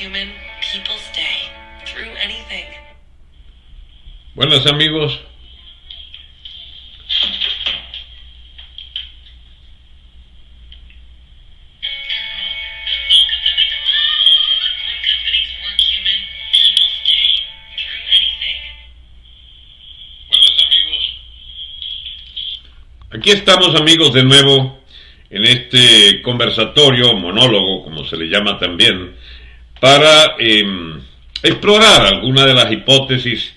human. Through anything. Buenas amigos. Aquí estamos amigos de nuevo en este conversatorio, monólogo, como se le llama también, para eh, explorar algunas de las hipótesis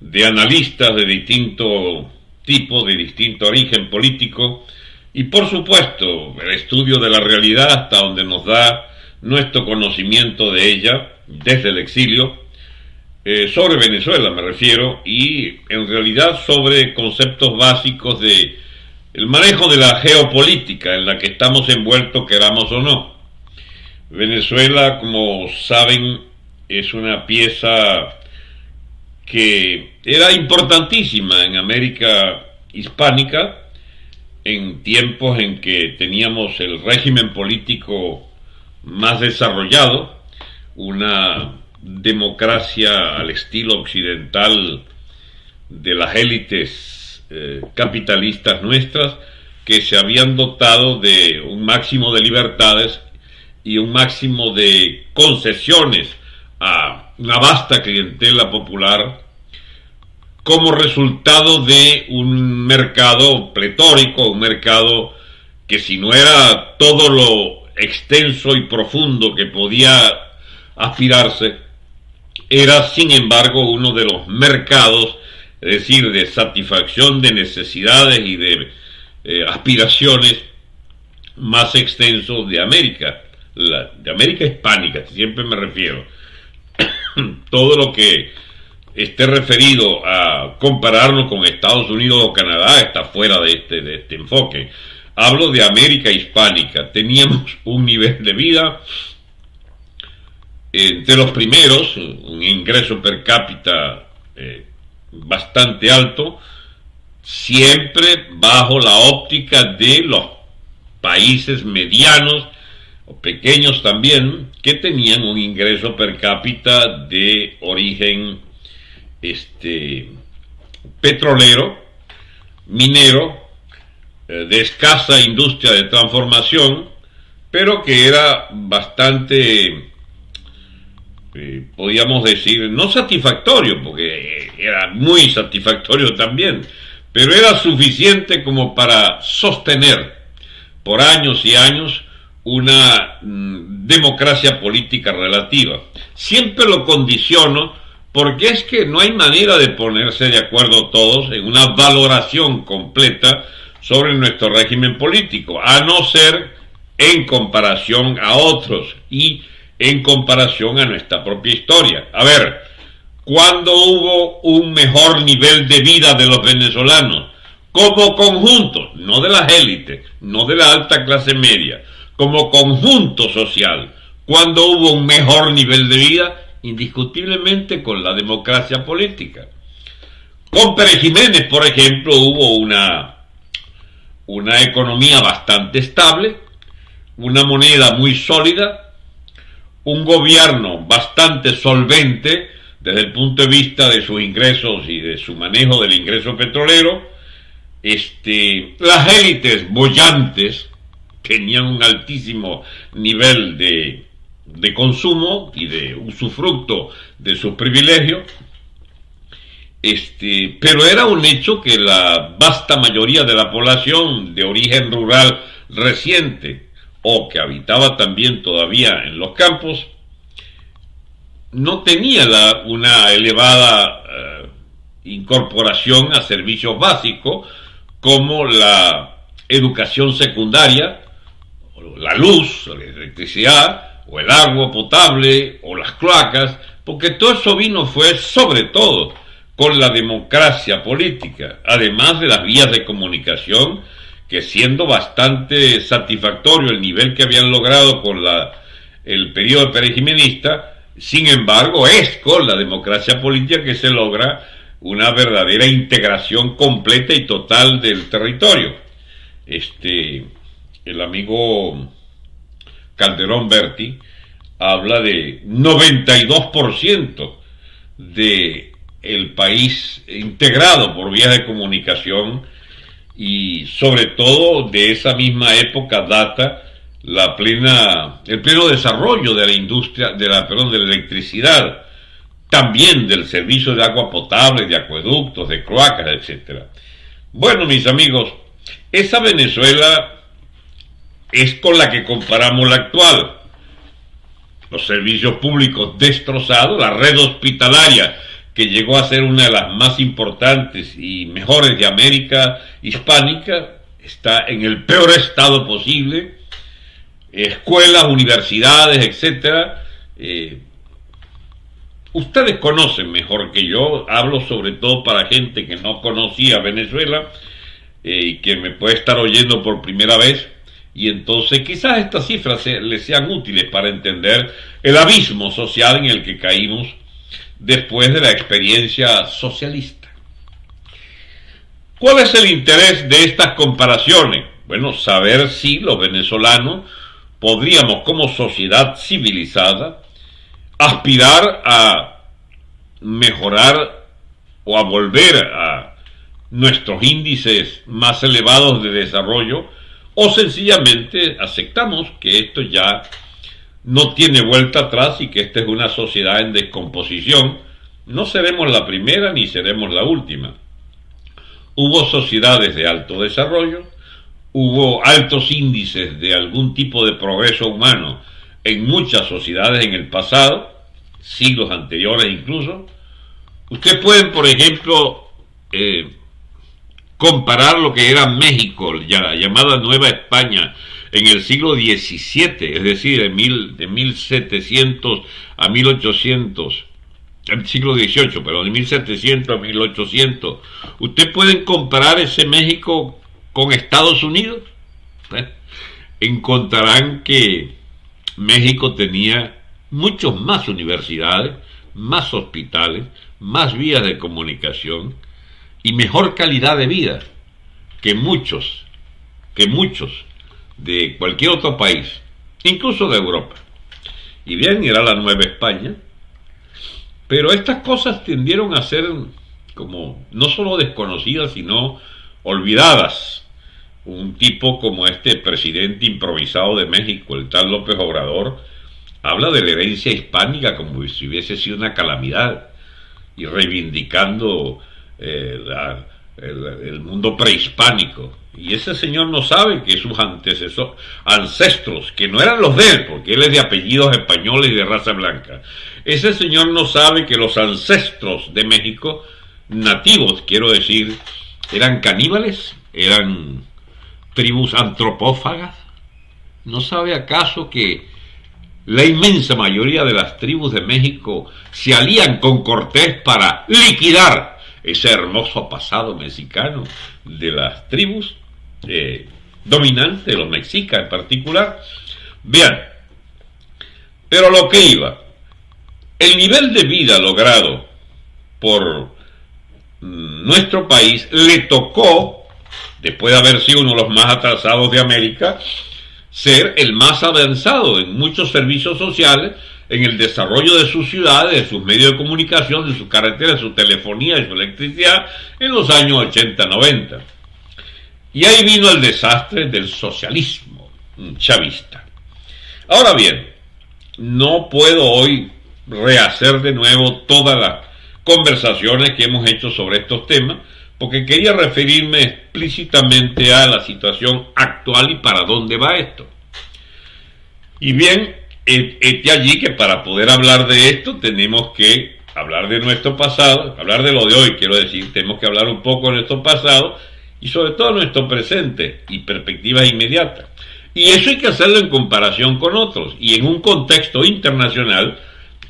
de analistas de distinto tipo, de distinto origen político, y por supuesto el estudio de la realidad hasta donde nos da nuestro conocimiento de ella desde el exilio, eh, sobre Venezuela me refiero, y en realidad sobre conceptos básicos de el manejo de la geopolítica en la que estamos envueltos, queramos o no. Venezuela, como saben, es una pieza que era importantísima en América hispánica, en tiempos en que teníamos el régimen político más desarrollado, una democracia al estilo occidental de las élites eh, capitalistas nuestras que se habían dotado de un máximo de libertades y un máximo de concesiones a una vasta clientela popular como resultado de un mercado pletórico, un mercado que si no era todo lo extenso y profundo que podía aspirarse, era sin embargo uno de los mercados, es decir, de satisfacción de necesidades y de eh, aspiraciones más extensos de América, de América hispánica, siempre me refiero. Todo lo que esté referido a compararnos con Estados Unidos o Canadá está fuera de este, de este enfoque. Hablo de América hispánica. Teníamos un nivel de vida entre los primeros, un ingreso per cápita eh, bastante alto, siempre bajo la óptica de los países medianos pequeños también, que tenían un ingreso per cápita de origen este, petrolero, minero, eh, de escasa industria de transformación, pero que era bastante, eh, podríamos decir, no satisfactorio, porque era muy satisfactorio también, pero era suficiente como para sostener por años y años una mm, democracia política relativa. Siempre lo condiciono porque es que no hay manera de ponerse de acuerdo todos en una valoración completa sobre nuestro régimen político, a no ser en comparación a otros y en comparación a nuestra propia historia. A ver, ¿cuándo hubo un mejor nivel de vida de los venezolanos? Como conjunto, no de las élites, no de la alta clase media, como conjunto social. ¿Cuándo hubo un mejor nivel de vida? indiscutiblemente con la democracia política. Con Pérez Jiménez, por ejemplo, hubo una, una economía bastante estable, una moneda muy sólida, un gobierno bastante solvente desde el punto de vista de sus ingresos y de su manejo del ingreso petrolero, este, las élites bollantes tenían un altísimo nivel de, de consumo y de usufructo de sus privilegios, este, pero era un hecho que la vasta mayoría de la población de origen rural reciente o que habitaba también todavía en los campos, no tenía una elevada eh, incorporación a servicios básicos como la educación secundaria, la luz, la electricidad, o el agua potable, o las cloacas, porque todo eso vino fue sobre todo con la democracia política, además de las vías de comunicación, que siendo bastante satisfactorio el nivel que habían logrado con la, el periodo perejimenista, sin embargo es con la democracia política que se logra una verdadera integración completa y total del territorio. Este, el amigo Calderón Berti habla de 92% de el país integrado por vías de comunicación y sobre todo de esa misma época data la plena el pleno desarrollo de la industria de la perdón de la electricidad también del servicio de agua potable de acueductos de cloacas etcétera. Bueno mis amigos esa Venezuela es con la que comparamos la actual los servicios públicos destrozados la red hospitalaria que llegó a ser una de las más importantes y mejores de América hispánica, está en el peor estado posible, escuelas, universidades, etcétera. Eh, ustedes conocen mejor que yo, hablo sobre todo para gente que no conocía Venezuela eh, y que me puede estar oyendo por primera vez. Y entonces quizás estas cifras les sean útiles para entender el abismo social en el que caímos después de la experiencia socialista. ¿Cuál es el interés de estas comparaciones? Bueno, saber si los venezolanos podríamos como sociedad civilizada aspirar a mejorar o a volver a nuestros índices más elevados de desarrollo o sencillamente aceptamos que esto ya no tiene vuelta atrás y que esta es una sociedad en descomposición, no seremos la primera ni seremos la última. Hubo sociedades de alto desarrollo, hubo altos índices de algún tipo de progreso humano en muchas sociedades en el pasado, siglos anteriores incluso. Ustedes pueden, por ejemplo, eh, comparar lo que era México, la llamada Nueva España, en el siglo XVII, es decir, de, mil, de 1700 a 1800, el siglo XVIII, pero de 1700 a 1800, ¿usted pueden comparar ese México con Estados Unidos? Encontrarán que México tenía muchos más universidades, más hospitales, más vías de comunicación y mejor calidad de vida que muchos, que muchos de cualquier otro país, incluso de Europa. Y bien, era la Nueva España, pero estas cosas tendieron a ser como no solo desconocidas, sino olvidadas. Un tipo como este presidente improvisado de México, el tal López Obrador, habla de la herencia hispánica como si hubiese sido una calamidad y reivindicando eh, el, el mundo prehispánico. Y ese señor no sabe que sus antecesores, ancestros, que no eran los de él, porque él es de apellidos españoles y de raza blanca, ese señor no sabe que los ancestros de México, nativos quiero decir, eran caníbales, eran tribus antropófagas. ¿No sabe acaso que la inmensa mayoría de las tribus de México se alían con Cortés para liquidar ese hermoso pasado mexicano de las tribus eh, dominante, los mexicas en particular. Bien, pero lo que iba, el nivel de vida logrado por nuestro país le tocó, después de haber sido uno de los más atrasados de América, ser el más avanzado en muchos servicios sociales, en el desarrollo de sus ciudades, de sus medios de comunicación, de sus carreteras, de su telefonía, de su electricidad, en los años 80-90. Y ahí vino el desastre del socialismo chavista. Ahora bien, no puedo hoy rehacer de nuevo todas las conversaciones que hemos hecho sobre estos temas, porque quería referirme explícitamente a la situación actual y para dónde va esto. Y bien, este allí que para poder hablar de esto tenemos que hablar de nuestro pasado, hablar de lo de hoy, quiero decir, tenemos que hablar un poco de nuestro pasado y sobre todo nuestro presente y perspectivas inmediatas. Y eso hay que hacerlo en comparación con otros y en un contexto internacional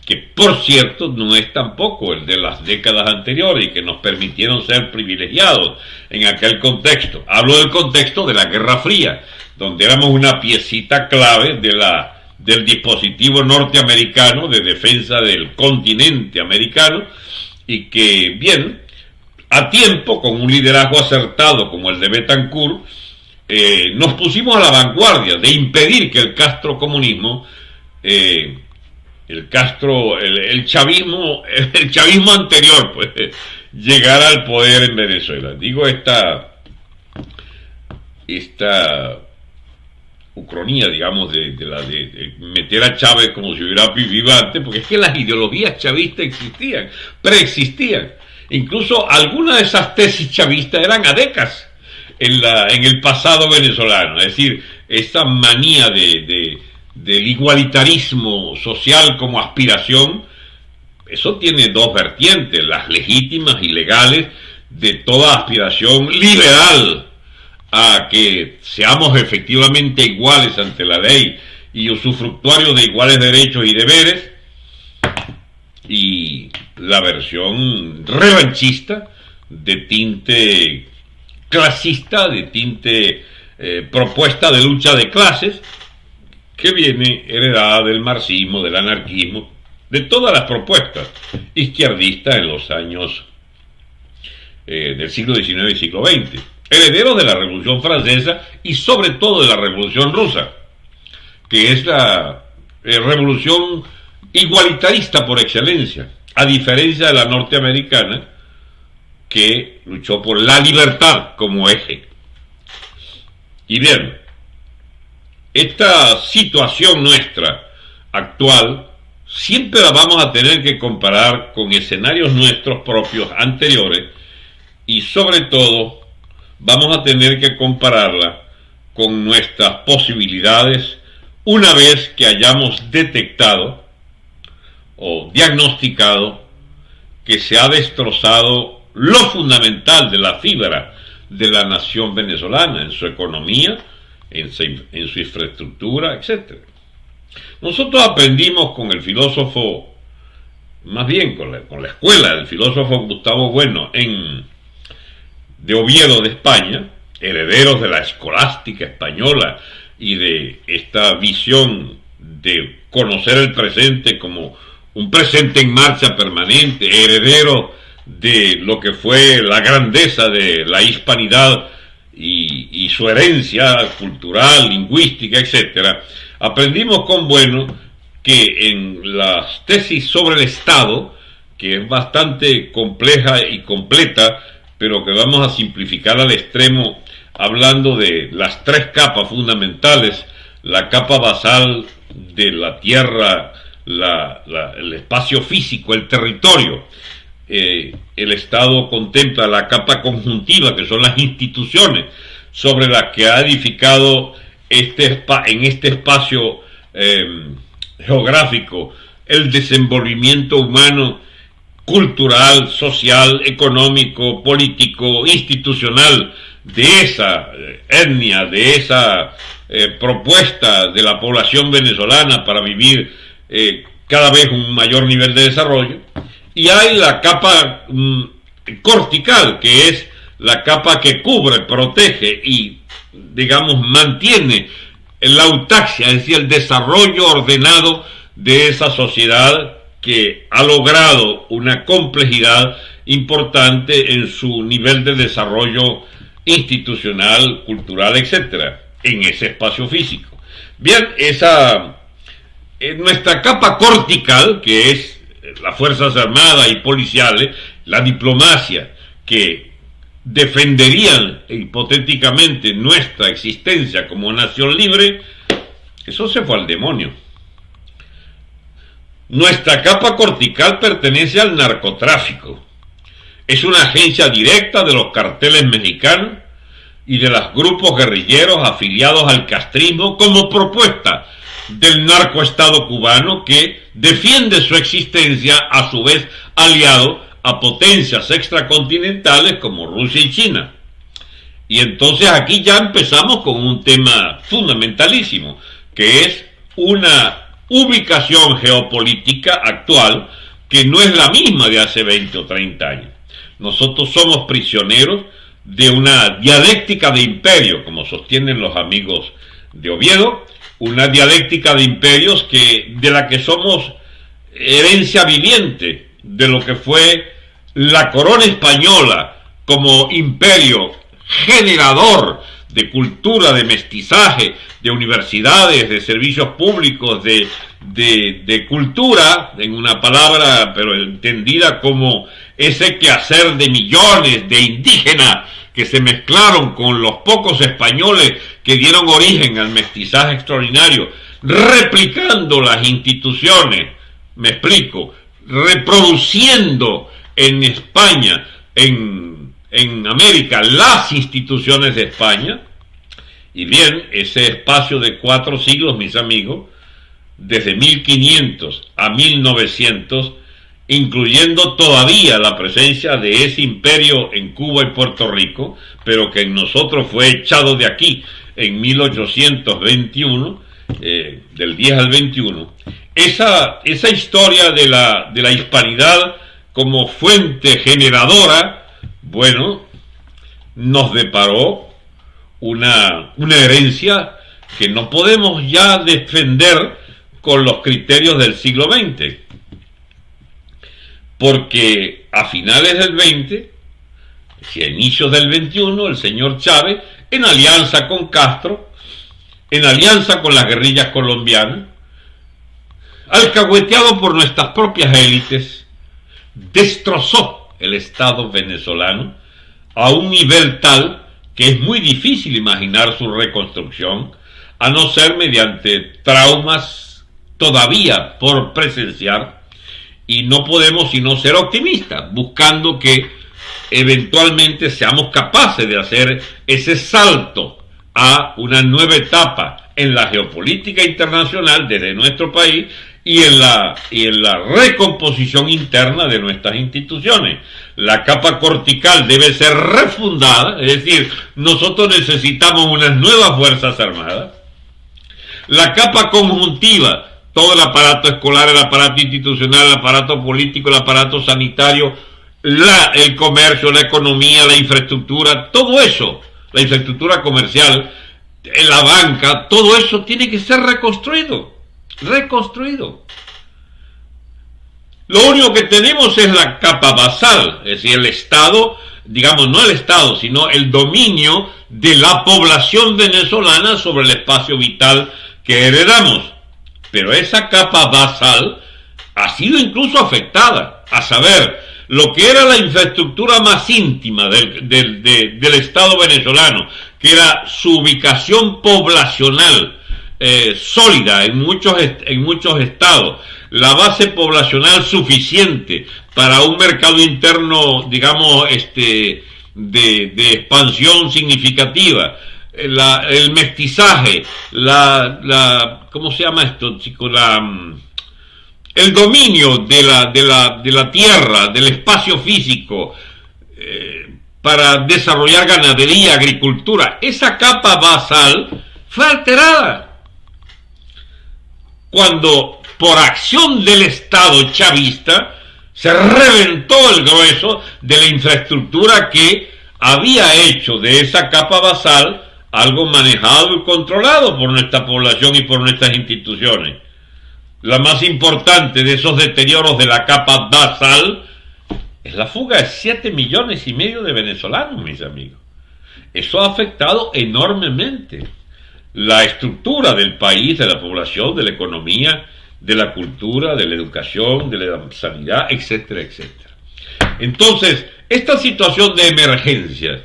que por cierto no es tampoco el de las décadas anteriores y que nos permitieron ser privilegiados en aquel contexto. Hablo del contexto de la Guerra Fría, donde éramos una piecita clave de la, del dispositivo norteamericano de defensa del continente americano y que, bien, a tiempo, con un liderazgo acertado como el de Betancourt, eh, nos pusimos a la vanguardia de impedir que el castrocomunismo eh, el Castro, el, el, chavismo, el chavismo anterior, pues, llegara al poder en Venezuela. Digo esta, esta ucronía, digamos, de, de la de, meter a Chávez como si hubiera vivido antes, porque es que las ideologías chavistas existían, preexistían. Incluso algunas de esas tesis chavistas eran adecas en, la, en el pasado venezolano, es decir, esa manía de, del igualitarismo social como aspiración, eso tiene dos vertientes, las legítimas y legales de toda aspiración liberal a que seamos efectivamente iguales ante la ley y usufructuarios de iguales derechos y deberes, y la versión revanchista de tinte clasista, de tinte eh, propuesta de lucha de clases, que viene heredada del marxismo, del anarquismo, de todas las propuestas izquierdistas en los años eh, del siglo XIX y siglo XX, herederos de la Revolución Francesa y sobre todo de la Revolución Rusa, que es la eh, revolución igualitarista por excelencia, a diferencia de la norteamericana, que luchó por la libertad como eje. Y bien, esta situación nuestra actual siempre la vamos a tener que comparar con escenarios nuestros propios anteriores y sobre todo vamos a tener que compararla con nuestras posibilidades una vez que hayamos detectado o diagnosticado que se ha destrozado lo fundamental de la fibra de la nación venezolana en su economía, en su, infraestructura, etc. Nosotros aprendimos con el filósofo, más bien con la, con la escuela del filósofo Gustavo Bueno en, de Oviedo de España, herederos de la escolástica española y de esta visión de conocer el presente como un presente en marcha permanente, heredero de lo que fue la grandeza de la hispanidad y, su herencia cultural, lingüística, etcétera, aprendimos con Bueno que en las tesis sobre el Estado, que es bastante compleja y completa, pero que vamos a simplificar al extremo hablando de las tres capas fundamentales, la capa basal de la tierra, la, el espacio físico, el territorio. Eh, el Estado contempla la capa conjuntiva, que son las instituciones sobre las que ha edificado este, en este espacio eh, geográfico el desenvolvimiento humano, cultural, social, económico, político, institucional de esa eh, etnia, de esa eh, propuesta de la población venezolana para vivir eh, cada vez un mayor nivel de desarrollo. Y hay la capa mm, cortical, que es la capa que cubre, protege y, digamos, mantiene la autaxia, es decir, el desarrollo ordenado de esa sociedad que ha logrado una complejidad importante en su nivel de desarrollo institucional, cultural, etcétera, en ese espacio físico. Bien, esa en nuestra capa cortical, que es las Fuerzas Armadas y Policiales, la diplomacia, que defenderían hipotéticamente nuestra existencia como nación libre, eso se fue al demonio. Nuestra capa cortical pertenece al narcotráfico. Es una agencia directa de los carteles mexicanos y de los grupos guerrilleros afiliados al castrismo como propuesta del narcoestado cubano que defiende su existencia a su vez aliado a potencias extracontinentales como Rusia y China. Y entonces aquí ya empezamos con un tema fundamentalísimo, que es una ubicación geopolítica actual que no es la misma de hace 20 o 30 años. Nosotros somos prisioneros de una dialéctica de imperio, como sostienen los amigos de Oviedo, una dialéctica de imperios que de la que somos herencia viviente de lo que fue la corona española como imperio generador de cultura, de mestizaje, de universidades, de servicios públicos, de, de, cultura, en una palabra, pero entendida como ese quehacer de millones de indígenas que se mezclaron con los pocos españoles que dieron origen al mestizaje extraordinario, replicando las instituciones, me explico, reproduciendo en España, en, en América, las instituciones de España, y bien, ese espacio de cuatro siglos, mis amigos, desde 1500 a 1900, incluyendo todavía la presencia de ese imperio en Cuba y Puerto Rico, pero que en nosotros fue echado de aquí en 1821, eh, del 10 al 21, esa, esa historia de la, de la hispanidad como fuente generadora, bueno, nos deparó una, una herencia que no podemos ya defender con los criterios del siglo XX. Porque a finales del 20 y a inicios del 21, el señor Chávez, en alianza con Castro, en alianza con las guerrillas colombianas, alcahueteado por nuestras propias élites, destrozó el Estado venezolano a un nivel tal que es muy difícil imaginar su reconstrucción, a no ser mediante traumas todavía por presenciar, y no podemos sino ser optimistas, buscando que eventualmente seamos capaces de hacer ese salto a una nueva etapa en la geopolítica internacional desde nuestro país y en la, y en la recomposición interna de nuestras instituciones. La capa cortical debe ser refundada, es decir, nosotros necesitamos unas nuevas Fuerzas Armadas. La capa conjuntiva, todo el aparato escolar, el aparato institucional, el aparato político, el aparato sanitario, la, el comercio, la economía, la infraestructura, todo eso, la infraestructura comercial, la banca, todo eso tiene que ser reconstruido reconstruido. Lo único que tenemos es la capa basal, es decir, el Estado, digamos, no el Estado, sino el dominio de la población venezolana sobre el espacio vital que heredamos. Pero esa capa basal ha sido incluso afectada, a saber, lo que era la infraestructura más íntima del, del, del Estado venezolano, que era su ubicación poblacional, eh, sólida en muchos, en muchos estados, la base poblacional suficiente para un mercado interno, digamos, este, de, de expansión significativa, eh, la, el mestizaje, la, la, ¿cómo se llama esto, chico? La, mm, el dominio de la, de la, de la tierra, del espacio físico, eh, para desarrollar ganadería, agricultura, esa capa basal fue alterada cuando por acción del Estado chavista se reventó el grueso de la infraestructura que había hecho de esa capa basal algo manejado y controlado por nuestra población y por nuestras instituciones. La más importante de esos deterioros de la capa basal es la fuga de 7 millones y medio de venezolanos, mis amigos. Eso ha afectado enormemente la estructura del país, de la población, de la economía, de la cultura, de la educación, de la sanidad, etcétera, etcétera. Entonces, esta situación de emergencia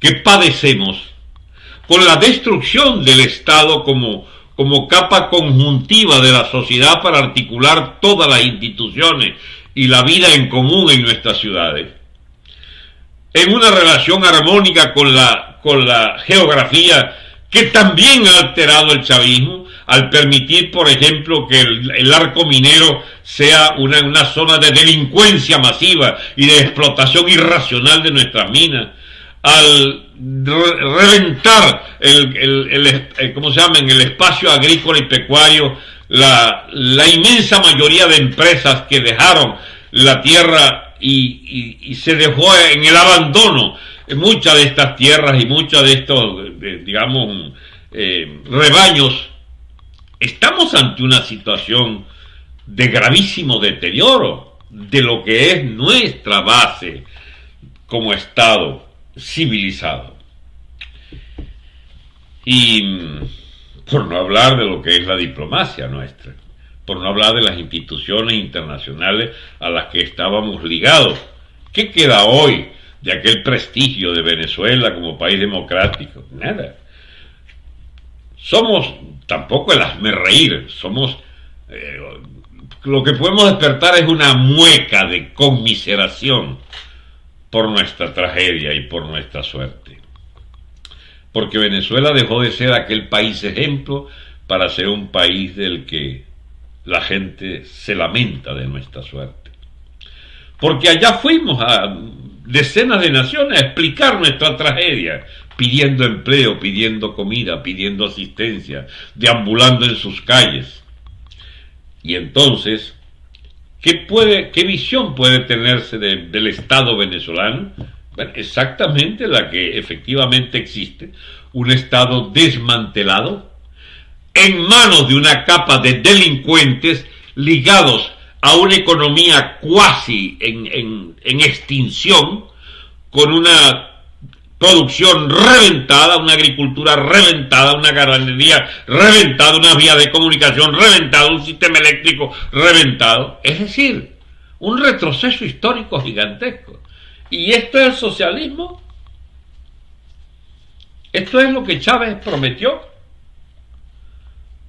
que padecemos con la destrucción del Estado como, como capa conjuntiva de la sociedad para articular todas las instituciones y la vida en común en nuestras ciudades, en una relación armónica con la, con la geografía que también ha alterado el chavismo al permitir, por ejemplo, que el, arco minero sea una, una, zona de delincuencia masiva y de explotación irracional de nuestras minas, al reventar el, el, ¿cómo se llama? en el espacio agrícola y pecuario la, la inmensa mayoría de empresas que dejaron la tierra y, y, y se dejó en el abandono muchas de estas tierras y muchos de estos, digamos, eh, rebaños, estamos ante una situación de gravísimo deterioro de lo que es nuestra base como Estado civilizado. Y mm, por no hablar de lo que es la diplomacia nuestra, por no hablar de las instituciones internacionales a las que estábamos ligados. ¿Qué queda hoy de aquel prestigio de Venezuela como país democrático? Nada. Somos tampoco el hazme reír, somos... Eh, lo que podemos despertar es una mueca de conmiseración por nuestra tragedia y por nuestra suerte. Porque Venezuela dejó de ser aquel país ejemplo para ser un país del que la gente se lamenta de nuestra suerte. Porque allá fuimos a decenas de naciones a explicar nuestra tragedia, pidiendo empleo, pidiendo comida, pidiendo asistencia, deambulando en sus calles. Y entonces, ¿qué, puede, qué visión puede tenerse del Estado venezolano? exactamente la que efectivamente existe, un Estado desmantelado, en manos de una capa de delincuentes ligados a una economía cuasi en, en extinción, con una producción reventada, una agricultura reventada, una ganadería reventada, una vía de comunicación reventada, un sistema eléctrico reventado. Es decir, un retroceso histórico gigantesco. ¿Y esto es el socialismo? ¿Esto es lo que Chávez prometió?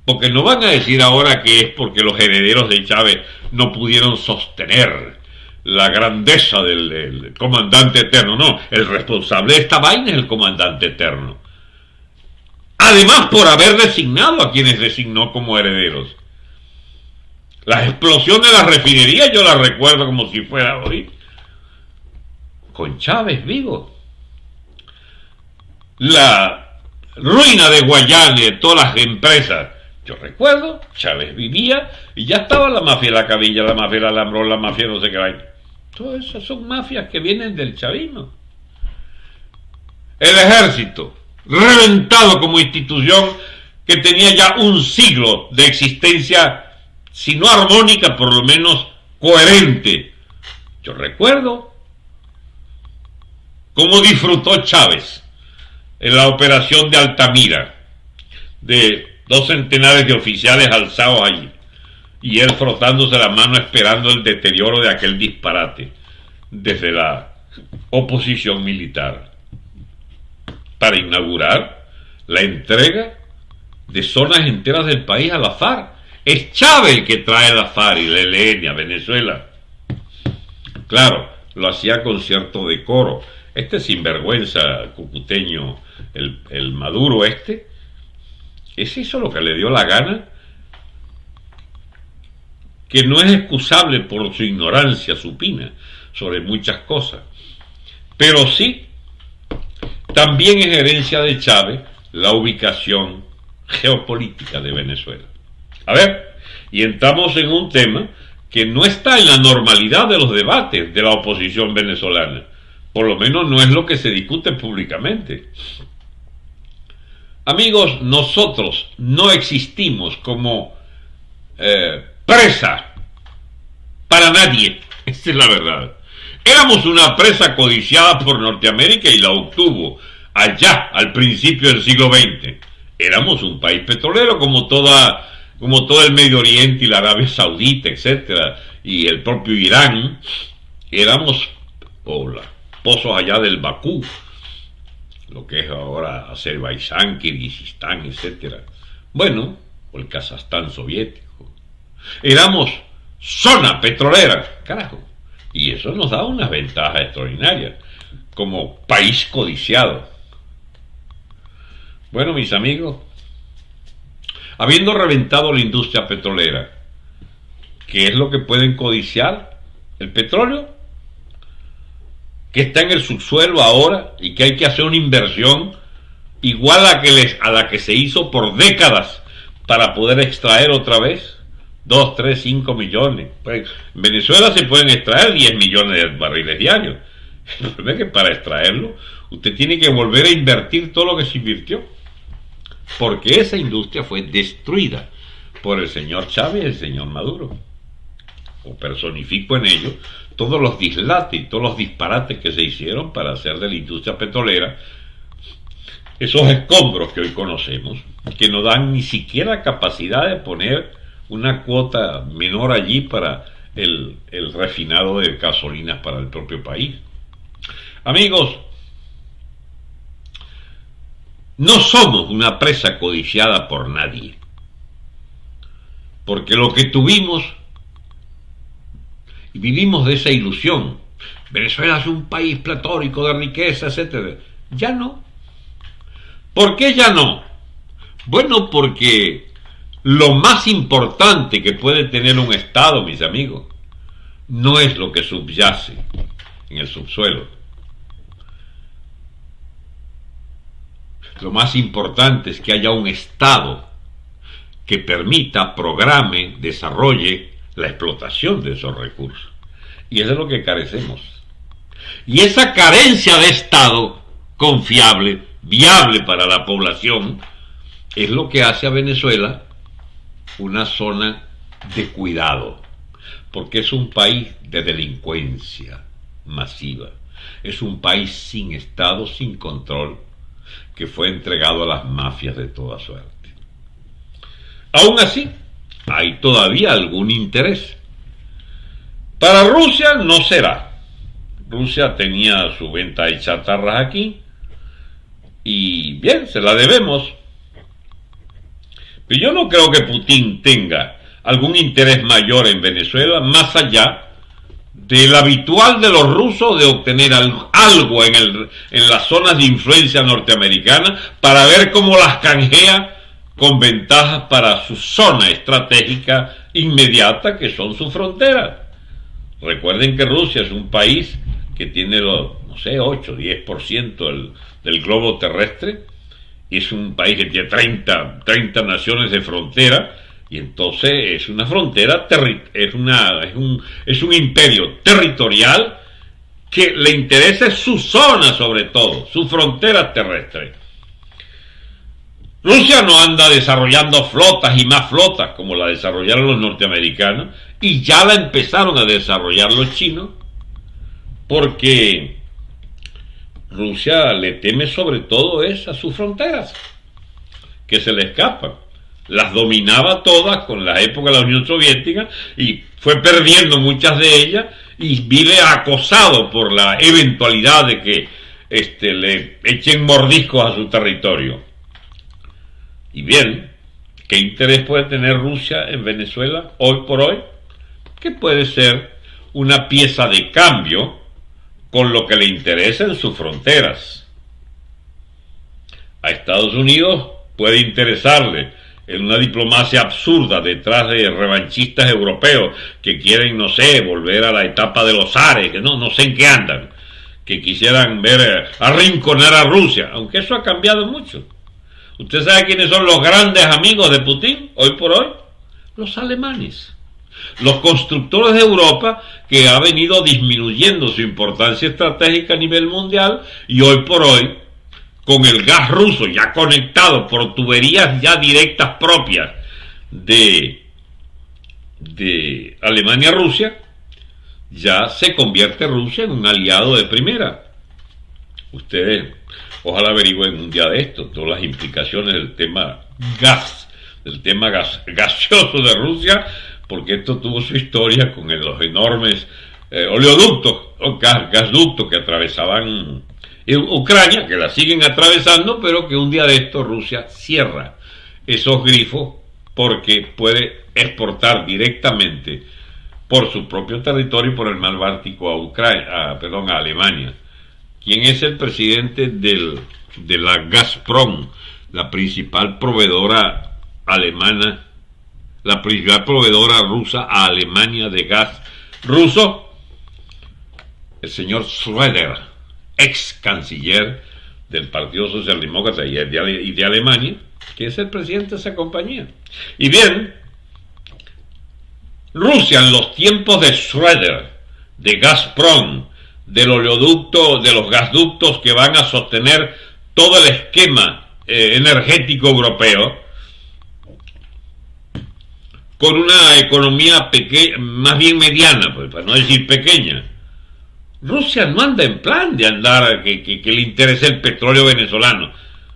Porque no van a decir ahora que es porque los herederos de Chávez no pudieron sostener la grandeza del, comandante eterno. No, el responsable de esta vaina es el comandante eterno. Además, por haber designado a quienes designó como herederos. La explosión de la refinería yo la recuerdo como si fuera hoy. Con Chávez vivo. La ruina de de todas las empresas. Yo recuerdo, Chávez vivía y ya estaba la mafia la cabilla, la mafia del alambrón, la mafia no sé qué vaina. Todas esas son mafias que vienen del chavismo. El ejército, reventado como institución que tenía ya un siglo de existencia, si no armónica, por lo menos coherente. Yo recuerdo cómo disfrutó Chávez en la operación de Altamira, de dos centenares de oficiales alzados allí y él frotándose la mano esperando el deterioro de aquel disparate desde la oposición militar para inaugurar la entrega de zonas enteras del país a la FARC. Es Chávez el que trae la FARC y la ELN a Venezuela. Claro, lo hacía con cierto decoro. Este sinvergüenza cucuteño, el, el Maduro este, es eso lo que le dio la gana que no es excusable por su ignorancia supina sobre muchas cosas. Pero sí, también es herencia de Chávez la ubicación geopolítica de Venezuela. A ver, y entramos en un tema que no está en la normalidad de los debates de la oposición venezolana. Por lo menos no es lo que se discute públicamente. Amigos, nosotros no existimos como eh, presa para nadie. Esa es la verdad. Éramos una presa codiciada por Norteamérica y la obtuvo allá, al principio del siglo XX. Éramos un país petrolero como toda como todo el Medio Oriente y la Arabia Saudita, etcétera, y el propio Irán, éramos o pozos allá del Bakú, lo que es ahora Azerbaiyán, Kirguistán, etcétera. Bueno, o el Kazajstán soviético. Éramos zona petrolera, carajo. Y eso nos da unas ventajas extraordinarias como país codiciado. Bueno, mis amigos, habiendo reventado la industria petrolera, ¿qué es lo que pueden codiciar? El petróleo, que está en el subsuelo ahora y que hay que hacer una inversión igual a, que les, a la que se hizo por décadas para poder extraer otra vez. 2, 3, 5 millones. Pues, en Venezuela se pueden extraer 10 millones de barriles diarios. El problema es que para extraerlo usted tiene que volver a invertir todo lo que se invirtió. Porque esa industria fue destruida por el señor Chávez y el señor Maduro. O personifico en ello todos los dislates todos los disparates que se hicieron para hacer de la industria petrolera esos escombros que hoy conocemos, que no dan ni siquiera capacidad de poner una cuota menor allí para el, el refinado de gasolinas para el propio país. Amigos, no somos una presa codiciada por nadie, porque lo que tuvimos vivimos de esa ilusión, Venezuela es un país platónico de riqueza, etc. Ya no. ¿Por qué ya no? Bueno, porque lo más importante que puede tener un Estado, mis amigos, no es lo que subyace en el subsuelo. Lo más importante es que haya un Estado que permita, programe, desarrolle la explotación de esos recursos. Y eso es lo que carecemos. Y esa carencia de Estado confiable, viable para la población, es lo que hace a Venezuela una zona de cuidado, porque es un país de delincuencia masiva, es un país sin Estado, sin control, que fue entregado a las mafias de toda suerte. Aún así, hay todavía algún interés. Para Rusia no será. Rusia tenía su venta de chatarras aquí y bien, se la debemos. Pero yo no creo que Putin tenga algún interés mayor en Venezuela más allá del habitual de los rusos de obtener algo en, en las zonas de influencia norteamericana para ver cómo las canjea con ventajas para su zona estratégica inmediata que son sus fronteras. Recuerden que Rusia es un país que tiene los, no sé, 8, 10% del, del globo terrestre, es un país que tiene 30, 30 naciones de frontera, y entonces es una frontera, es, una, un, es un imperio territorial que le interesa su zona sobre todo, su frontera terrestre. Rusia no anda desarrollando flotas y más flotas como la desarrollaron los norteamericanos y ya la empezaron a desarrollar los chinos porque Rusia le teme sobre todo es a sus fronteras que se le escapan. Las dominaba todas con la época de la Unión Soviética y fue perdiendo muchas de ellas y vive acosado por la eventualidad de que este, le echen mordiscos a su territorio. Y bien, ¿qué interés puede tener Rusia en Venezuela hoy por hoy? Que puede ser una pieza de cambio con lo que le interesa en sus fronteras. A Estados Unidos puede interesarle en una diplomacia absurda detrás de revanchistas europeos que quieren, no sé, volver a la etapa de los Ares, que no, no sé en qué andan, que quisieran ver eh, arrinconar a Rusia, aunque eso ha cambiado mucho. ¿Usted sabe quiénes son los grandes amigos de Putin hoy por hoy? Los alemanes. Los constructores de Europa que ha venido disminuyendo su importancia estratégica a nivel mundial y hoy por hoy, con el gas ruso ya conectado por tuberías ya directas propias de, de Alemania-Rusia, ya se convierte Rusia en un aliado de primera. Ustedes Ojalá averigüen un día de esto todas las implicaciones del tema gas, del tema gas, gaseoso de Rusia, porque esto tuvo su historia con los enormes eh, oleoductos, o gas, gasductos que atravesaban Ucrania, que la siguen atravesando, pero que un día de esto Rusia cierra esos grifos porque puede exportar directamente por su propio territorio por el mar Báltico a Ucrania, perdón, a Alemania. ¿Quién es el presidente de la Gazprom, la principal proveedora alemana, la principal proveedora rusa a Alemania de gas ruso? El señor Schröder, ex canciller del Partido Socialdemócrata y de, y de Alemania, que es el presidente de esa compañía. Y bien, Rusia en los tiempos de Schröder, de Gazprom, del oleoducto, de los gasductos que van a sostener todo el esquema eh, energético europeo, con una economía más bien mediana, pues, para no decir pequeña. Rusia no anda en plan de andar que, le interese el petróleo venezolano.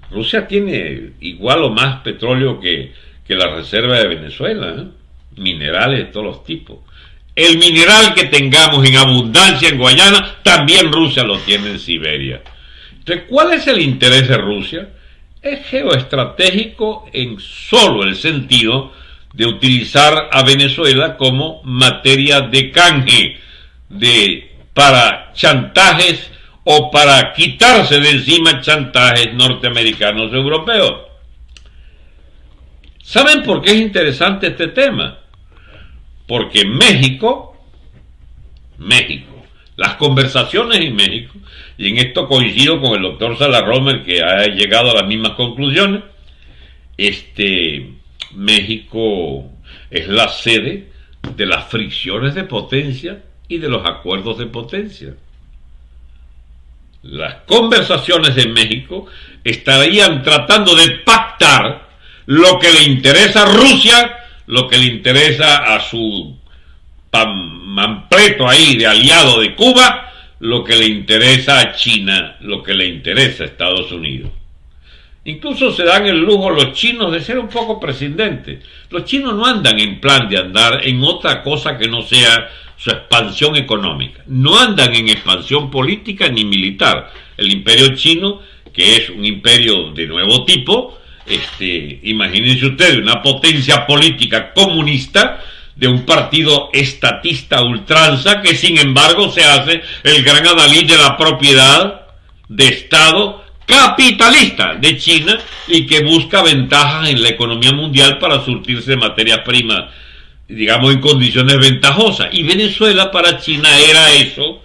Rusia tiene igual o más petróleo que, que la reserva de Venezuela, ¿eh? minerales de todos los tipos. El mineral que tengamos en abundancia en Guayana, también Rusia lo tiene en Siberia. Entonces, ¿cuál es el interés de Rusia? Es geoestratégico en solo el sentido de utilizar a Venezuela como materia de canje de, para chantajes o para quitarse de encima chantajes norteamericanos europeos. ¿Saben por qué es interesante este tema? Porque México, México, las conversaciones en México, y en esto coincido con el doctor Romer que ha llegado a las mismas conclusiones, este, México es la sede de las fricciones de potencia y de los acuerdos de potencia. Las conversaciones en México estarían tratando de pactar lo que le interesa a Rusia, lo que le interesa a su mampleto ahí de aliado de Cuba, lo que le interesa a China, lo que le interesa a Estados Unidos. Incluso se dan el lujo los chinos de ser un poco prescindentes. Los chinos no andan en plan de andar en otra cosa que no sea su expansión económica. No andan en expansión política ni militar. El imperio chino, que es un imperio de nuevo tipo, este, imagínense ustedes, una potencia política comunista de un partido estatista ultranza que sin embargo se hace el gran adalid de la propiedad de Estado capitalista de China y que busca ventajas en la economía mundial para surtirse de materias primas, digamos, en condiciones ventajosas. Y Venezuela para China era eso,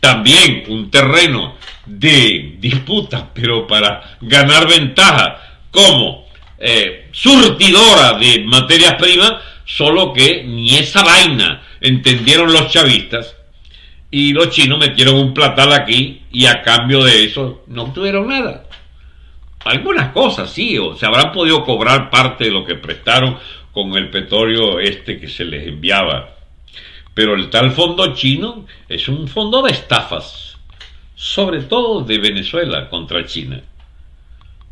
también un terreno de disputa, pero para ganar ventaja como eh, surtidora de materias primas, solo que ni esa vaina entendieron los chavistas y los chinos metieron un platal aquí y a cambio de eso no obtuvieron nada. Algunas cosas sí, o se habrán podido cobrar parte de lo que prestaron con el petróleo este que se les enviaba. Pero el tal fondo chino es un fondo de estafas, sobre todo de Venezuela contra China.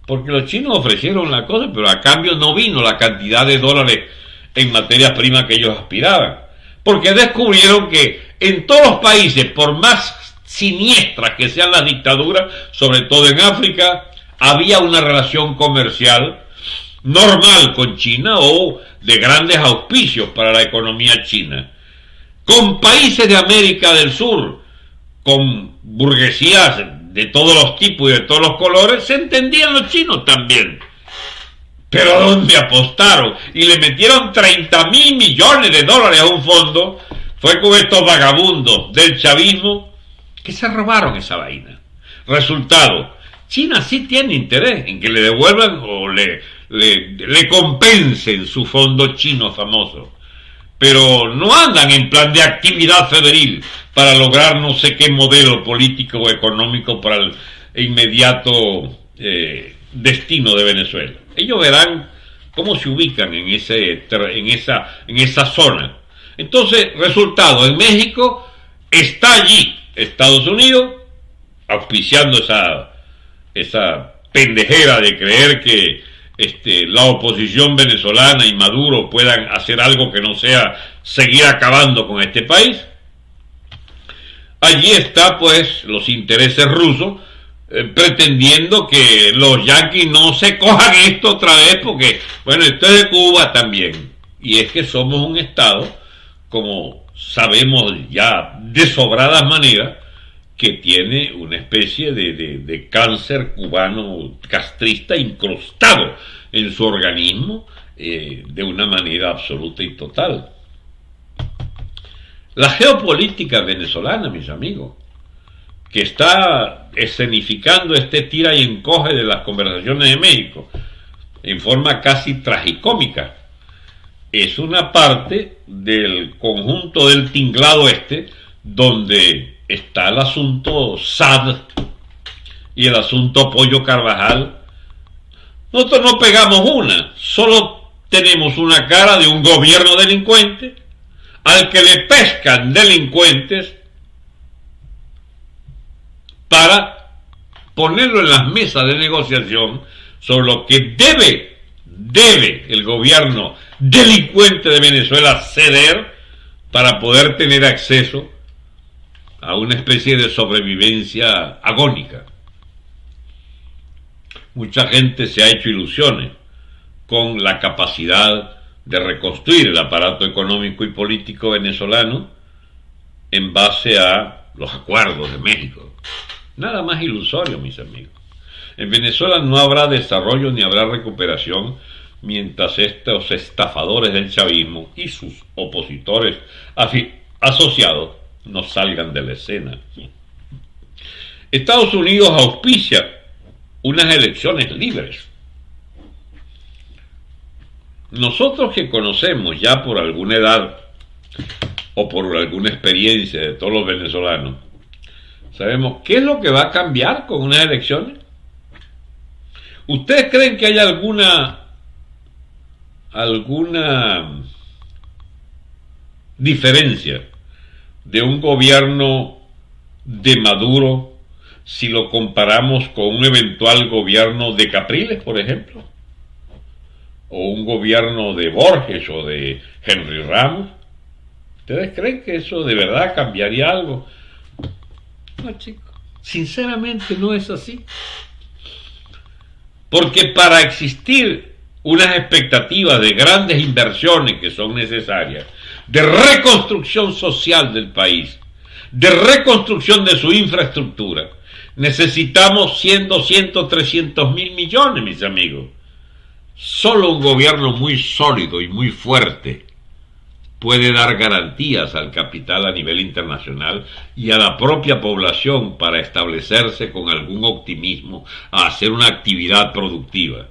Porque los chinos ofrecieron la cosa, pero a cambio no vino la cantidad de dólares en materias primas que ellos aspiraban. Porque descubrieron que en todos los países, por más siniestras que sean las dictaduras, sobre todo en África, había una relación comercial normal con China o de grandes auspicios para la economía china. Con países de América del Sur, con burguesías de todos los tipos y de todos los colores, se entendían los chinos también. Pero ¿a apostaron? Y le metieron 30 mil millones de dólares a un fondo. Fue con estos vagabundos del chavismo que se robaron esa vaina. Resultado, China sí tiene interés en que le devuelvan o le, le, le compensen su fondo chino famoso. Pero no andan en plan de actividad febril para lograr no sé qué modelo político o económico para el inmediato eh, destino de Venezuela. Ellos verán cómo se ubican en, ese, en, esa, en esa zona. Entonces, resultado, en México está allí Estados Unidos auspiciando esa, esa pendejera de creer que este, la oposición venezolana y Maduro puedan hacer algo que no sea seguir acabando con este país. Allí está pues los intereses rusos eh, pretendiendo que los yanquis no se cojan esto otra vez porque, bueno, esto es de Cuba también. Y es que somos un Estado, como sabemos ya de sobradas maneras, que tiene una especie de, de cáncer cubano castrista incrustado en su organismo eh, de una manera absoluta y total. La geopolítica venezolana, mis amigos, que está escenificando este tira y encoge de las conversaciones de México en forma casi tragicómica. Es una parte del conjunto del tinglado este donde está el asunto SAD y el asunto Pollo Carvajal. Nosotros no pegamos una, solo tenemos una cara de un gobierno delincuente al que le pescan delincuentes para ponerlo en las mesas de negociación sobre lo que debe, debe el gobierno delincuente de Venezuela ceder para poder tener acceso a una especie de sobrevivencia agónica. Mucha gente se ha hecho ilusiones con la capacidad de reconstruir el aparato económico y político venezolano en base a los acuerdos de México. Nada más ilusorio, mis amigos. En Venezuela no habrá desarrollo ni habrá recuperación mientras estos estafadores del chavismo y sus opositores asociados no salgan de la escena. Estados Unidos auspicia unas elecciones libres. Nosotros que conocemos ya por alguna edad o por alguna experiencia de todos los venezolanos, sabemos qué es lo que va a cambiar con unas elecciones. ¿Ustedes creen que hay alguna alguna diferencia de un gobierno de Maduro si lo comparamos con un eventual gobierno de Capriles, por ejemplo? ¿O un gobierno de Borges o de Henry Ramos? ¿Ustedes creen que eso de verdad cambiaría algo? No, chicos. Sinceramente no es así. Porque para existir unas expectativas de grandes inversiones que son necesarias, de reconstrucción social del país, de reconstrucción de su infraestructura, necesitamos 100, 200, 300 mil millones, mis amigos. Solo un gobierno muy sólido y muy fuerte puede dar garantías al capital a nivel internacional y a la propia población para establecerse con algún optimismo a hacer una actividad productiva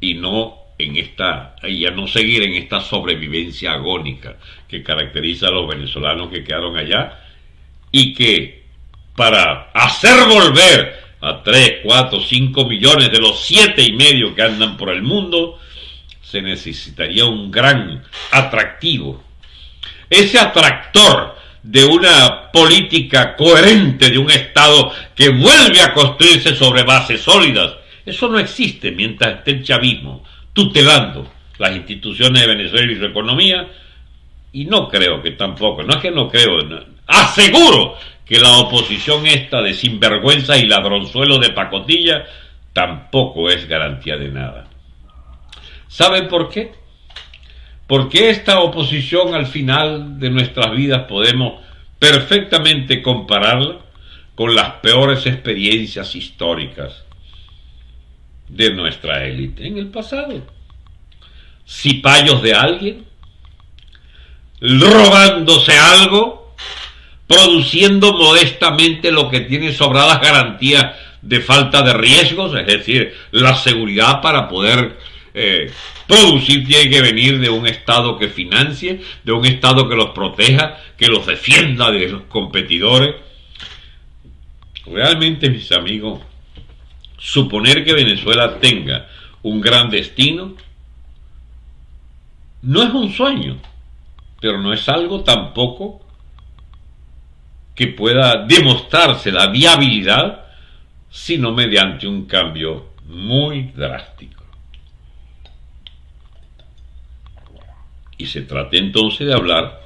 y no en esta y a no seguir en esta sobrevivencia agónica que caracteriza a los venezolanos que quedaron allá y que para hacer volver a 3, 4, 5 millones de los siete y medio que andan por el mundo se necesitaría un gran atractivo. Ese atractor de una política coherente de un Estado que vuelve a construirse sobre bases sólidas, eso no existe mientras esté el chavismo tutelando las instituciones de Venezuela y su economía, y no creo que tampoco, no es que no creo, aseguro que la oposición esta de sinvergüenza y ladronzuelo de pacotilla tampoco es garantía de nada. ¿Saben por qué? Porque esta oposición al final de nuestras vidas podemos perfectamente compararla con las peores experiencias históricas de nuestra élite en el pasado. Cipayos de alguien, robándose algo, produciendo modestamente lo que tiene sobradas garantías de falta de riesgos, es decir, la seguridad para poder eh, producir tiene que venir de un Estado que financie, de un Estado que los proteja, que los defienda de los competidores. Realmente, mis amigos, suponer que Venezuela tenga un gran destino no es un sueño, pero no es algo tampoco que pueda demostrarse la viabilidad, sino mediante un cambio muy drástico. Y se trata entonces de hablar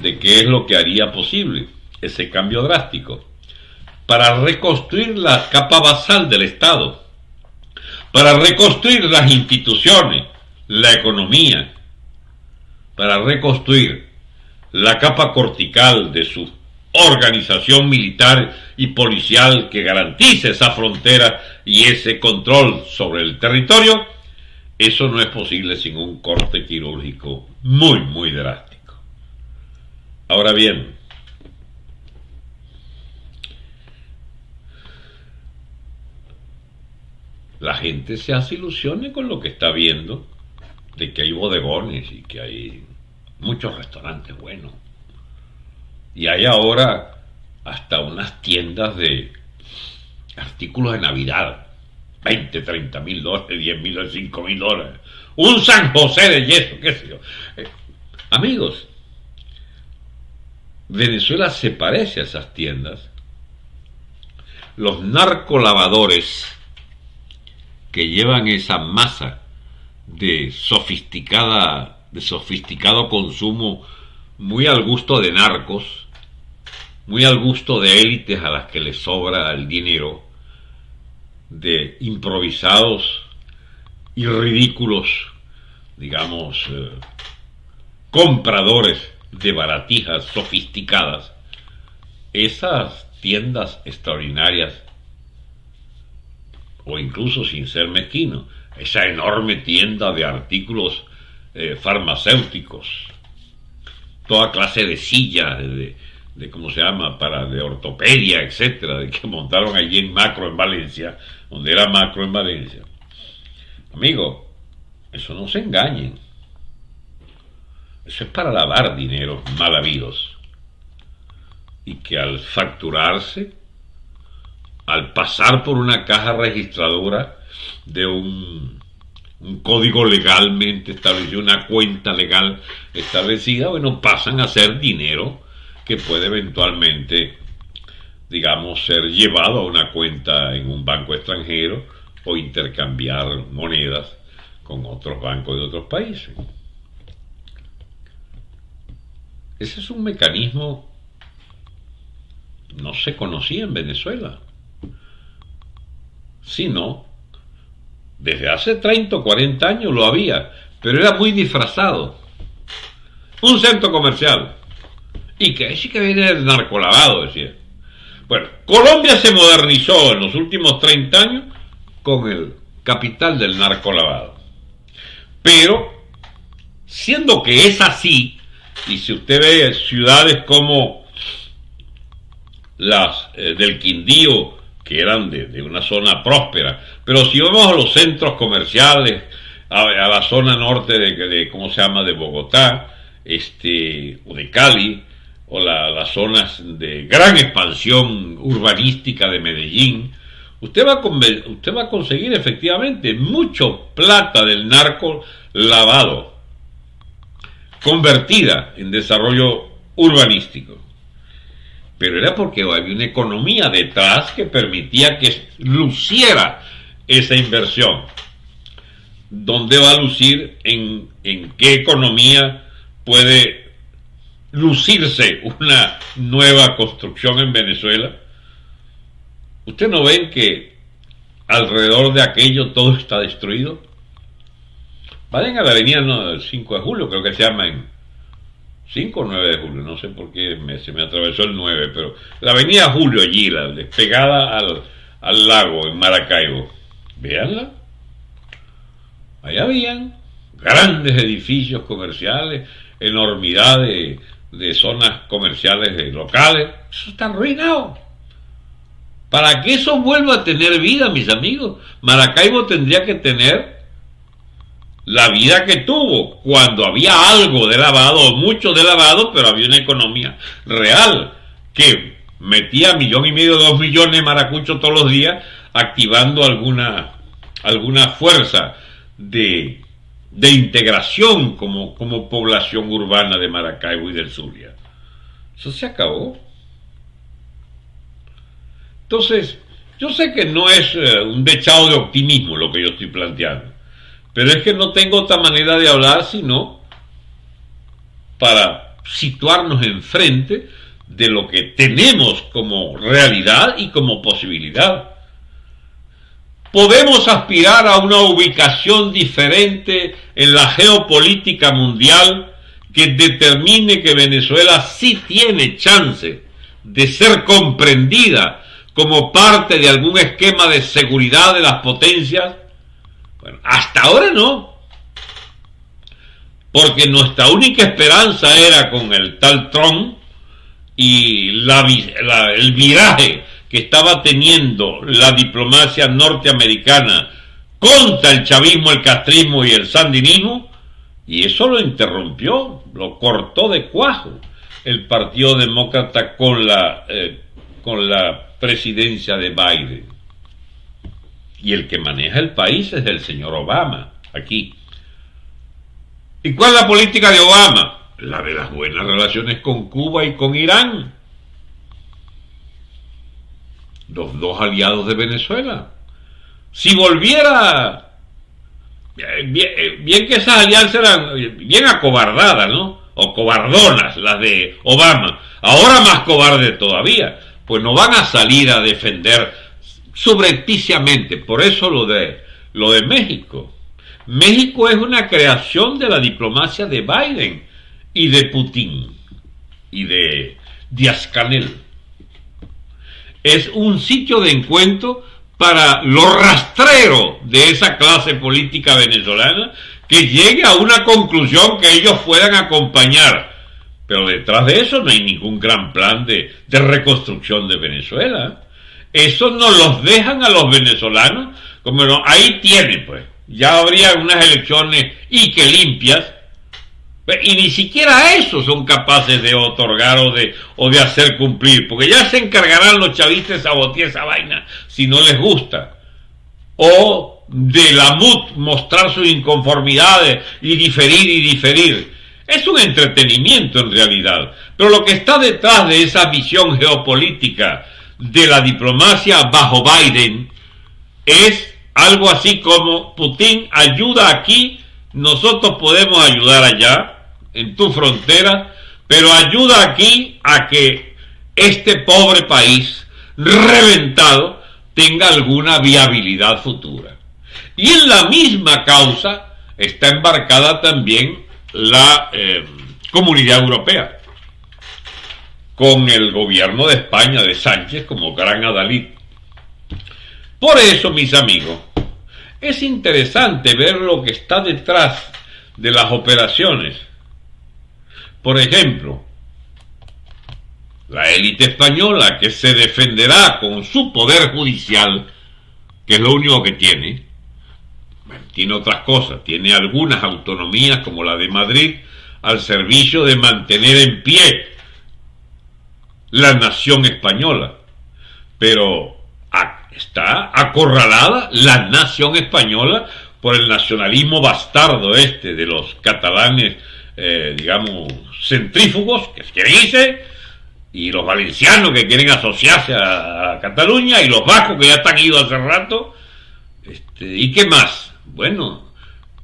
de qué es lo que haría posible ese cambio drástico para reconstruir la capa basal del Estado, para reconstruir las instituciones, la economía, para reconstruir la capa cortical de su organización militar y policial que garantice esa frontera y ese control sobre el territorio, eso no es posible sin un corte quirúrgico muy, muy drástico. Ahora bien, la gente se hace ilusiones con lo que está viendo, de que hay bodegones y que hay muchos restaurantes buenos. Y hay ahora hasta unas tiendas de artículos de Navidad 20, 30 mil dólares, 10 mil, 5 mil dólares. Un San José de yeso, qué sé yo. Eh, amigos, Venezuela se parece a esas tiendas. Los narcolavadores que llevan esa masa de sofisticada, de sofisticado consumo muy al gusto de narcos, muy al gusto de élites a las que les sobra el dinero, de improvisados y ridículos, digamos, eh, compradores de baratijas sofisticadas, esas tiendas extraordinarias, o incluso sin ser mezquino, esa enorme tienda de artículos eh, farmacéuticos, toda clase de sillas, de, de, cómo se llama, para de ortopedia, etcétera, de que montaron allí en Macro en Valencia, donde era Macro en Valencia. Amigo, eso no se engañen. Eso es para lavar dinero mal habidos. Y que al facturarse, al pasar por una caja registradora de un, un código legalmente establecido, una cuenta legal establecida, bueno, pasan a ser dinero que puede eventualmente, digamos, ser llevado a una cuenta en un banco extranjero o intercambiar monedas con otros bancos de otros países. Ese es un mecanismo no se conocía en Venezuela, sino desde hace 30 o 40 años lo había, pero era muy disfrazado. Un centro comercial. Y que sí que viene el narcolavado, decía. Bueno, Colombia se modernizó en los últimos 30 años con el capital del narcolavado. Pero, siendo que es así, y si usted ve ciudades como las eh, del Quindío, que eran de, una zona próspera, pero si vamos a los centros comerciales, a, a la zona norte de, de, ¿cómo se llama?, de Bogotá, este, o de Cali, o la, las zonas de gran expansión urbanística de Medellín, usted va, a, usted va a conseguir efectivamente mucho plata del narco lavado, convertida en desarrollo urbanístico. Pero era porque había una economía detrás que permitía que luciera esa inversión. ¿Dónde va a lucir? ¿En, en qué economía puede lucirse una nueva construcción en Venezuela? ¿Usted no ven que alrededor de aquello todo está destruido? Vayan a la avenida no, 5 de julio, creo que se llama en 5 o 9 de julio, no sé por qué me, se me atravesó el 9, pero la avenida Julio allí, la despegada al, al lago en Maracaibo, véanla. Ahí habían grandes edificios comerciales, enormidad de, de zonas comerciales locales, eso está arruinado. Para que eso vuelva a tener vida, mis amigos, Maracaibo tendría que tener la vida que tuvo cuando había algo de lavado, mucho de lavado, pero había una economía real que metía millón y medio, dos millones de maracuchos todos los días, activando alguna, alguna fuerza de, de integración como, como población urbana de Maracaibo y del Zulia. Eso se acabó. Entonces, yo sé que no es uh, un dechado de optimismo lo que yo estoy planteando pero es que no tengo otra manera de hablar sino para situarnos enfrente de lo que tenemos como realidad y como posibilidad. Podemos aspirar a una ubicación diferente en la geopolítica mundial que determine que Venezuela sí tiene chance de ser comprendida como parte de algún esquema de seguridad de las potencias bueno, hasta ahora no. Porque nuestra única esperanza era con el tal Trump y la, el viraje que estaba teniendo la diplomacia norteamericana contra el chavismo, el castrismo y el sandinismo, y eso lo interrumpió, lo cortó de cuajo el Partido Demócrata con la, eh, con la presidencia de Biden y el que maneja el país es el señor Obama, aquí. ¿Y cuál es la política de Obama? La de las buenas relaciones con Cuba y con Irán, los dos aliados de Venezuela. si volviera, eh, bien, eh, que esas alianzas eran bien acobardadas, ¿no? O cobardonas, las de Obama, ahora más cobardes todavía, pues no van a salir a defender subrepticiamente, por eso lo de, lo de México. México es una creación de la diplomacia de Biden y de Putin y de Díaz-Canel. Es un sitio de encuentro para los rastreros de esa clase política venezolana que llegue a una conclusión que ellos puedan acompañar. Pero detrás de eso no hay ningún gran plan de, de reconstrucción de Venezuela. Eso nos los dejan a los venezolanos, como no, ahí tienen pues. Ya habría unas elecciones y que limpias, y ni siquiera eso son capaces de otorgar o de, o de hacer cumplir, porque ya se encargarán los chavistas de sabotear esa vaina si no les gusta. O de la MUT mostrar sus inconformidades y diferir y diferir. Es un entretenimiento en realidad. Pero lo que está detrás de esa visión geopolítica de la diplomacia bajo Biden es algo así como Putin ayuda aquí, nosotros podemos ayudar allá, en tu frontera, pero ayuda aquí a que este pobre país reventado tenga alguna viabilidad futura. Y en la misma causa está embarcada también la eh, comunidad europea, con el gobierno de España de Sánchez como gran adalid. Por eso, mis amigos, es interesante ver lo que está detrás de las operaciones por ejemplo, la élite española que se defenderá con su poder judicial, que es lo único que tiene, tiene otras cosas, tiene algunas autonomías como la de Madrid al servicio de mantener en pie la nación española, pero está acorralada la nación española por el nacionalismo bastardo este de los catalanes eh, digamos, centrífugos, que quieren irse, y los valencianos que quieren asociarse a, Cataluña, y los vascos que ya están idos hace rato. Este, ¿Y qué más? Bueno,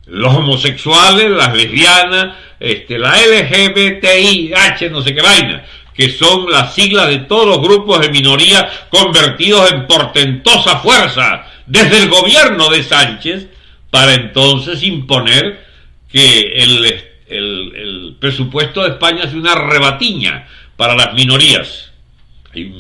los homosexuales, las lesbianas, este, la LGBTI, H, no sé qué vaina, que son las siglas de todos los grupos de minoría convertidos en portentosa fuerza desde el gobierno de Sánchez para entonces imponer que el el, presupuesto de España es una rebatiña para las minorías. Hay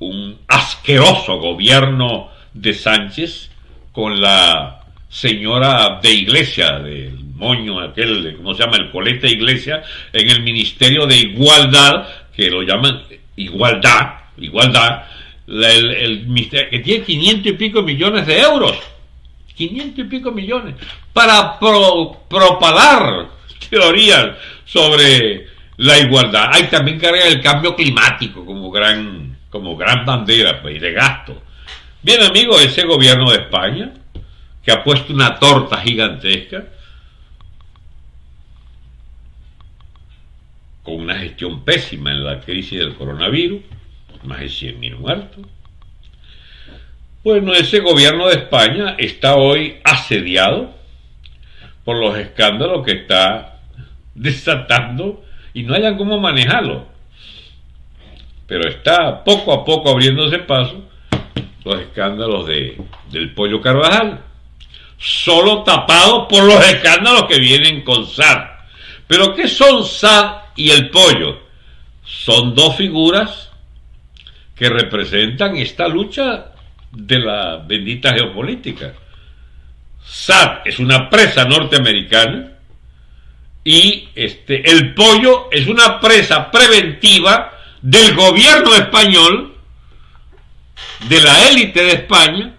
un, asqueroso gobierno de Sánchez con la señora de Iglesia, del moño aquel, ¿cómo se llama? El coleta Iglesia, en el Ministerio de Igualdad, que lo llaman Igualdad, Igualdad, el, que tiene 500 y pico millones de euros 500 y pico millones, para propalar teorías sobre la igualdad. Hay también carga el cambio climático como gran, como gran bandera pues, de gasto. Bien, amigos, ese gobierno de España, que ha puesto una torta gigantesca, con una gestión pésima en la crisis del coronavirus, más de 100.000 muertos, bueno, ese gobierno de España está hoy asediado por los escándalos que está desatando y no hayan cómo manejarlo. Pero está poco a poco abriéndose paso los escándalos de, del pollo Carvajal, solo tapados por los escándalos que vienen con SAD. Pero ¿qué son SAD y el pollo? Son dos figuras que representan esta lucha de la bendita geopolítica. SAD es una presa norteamericana y este, el pollo es una presa preventiva del gobierno español, de la élite de España,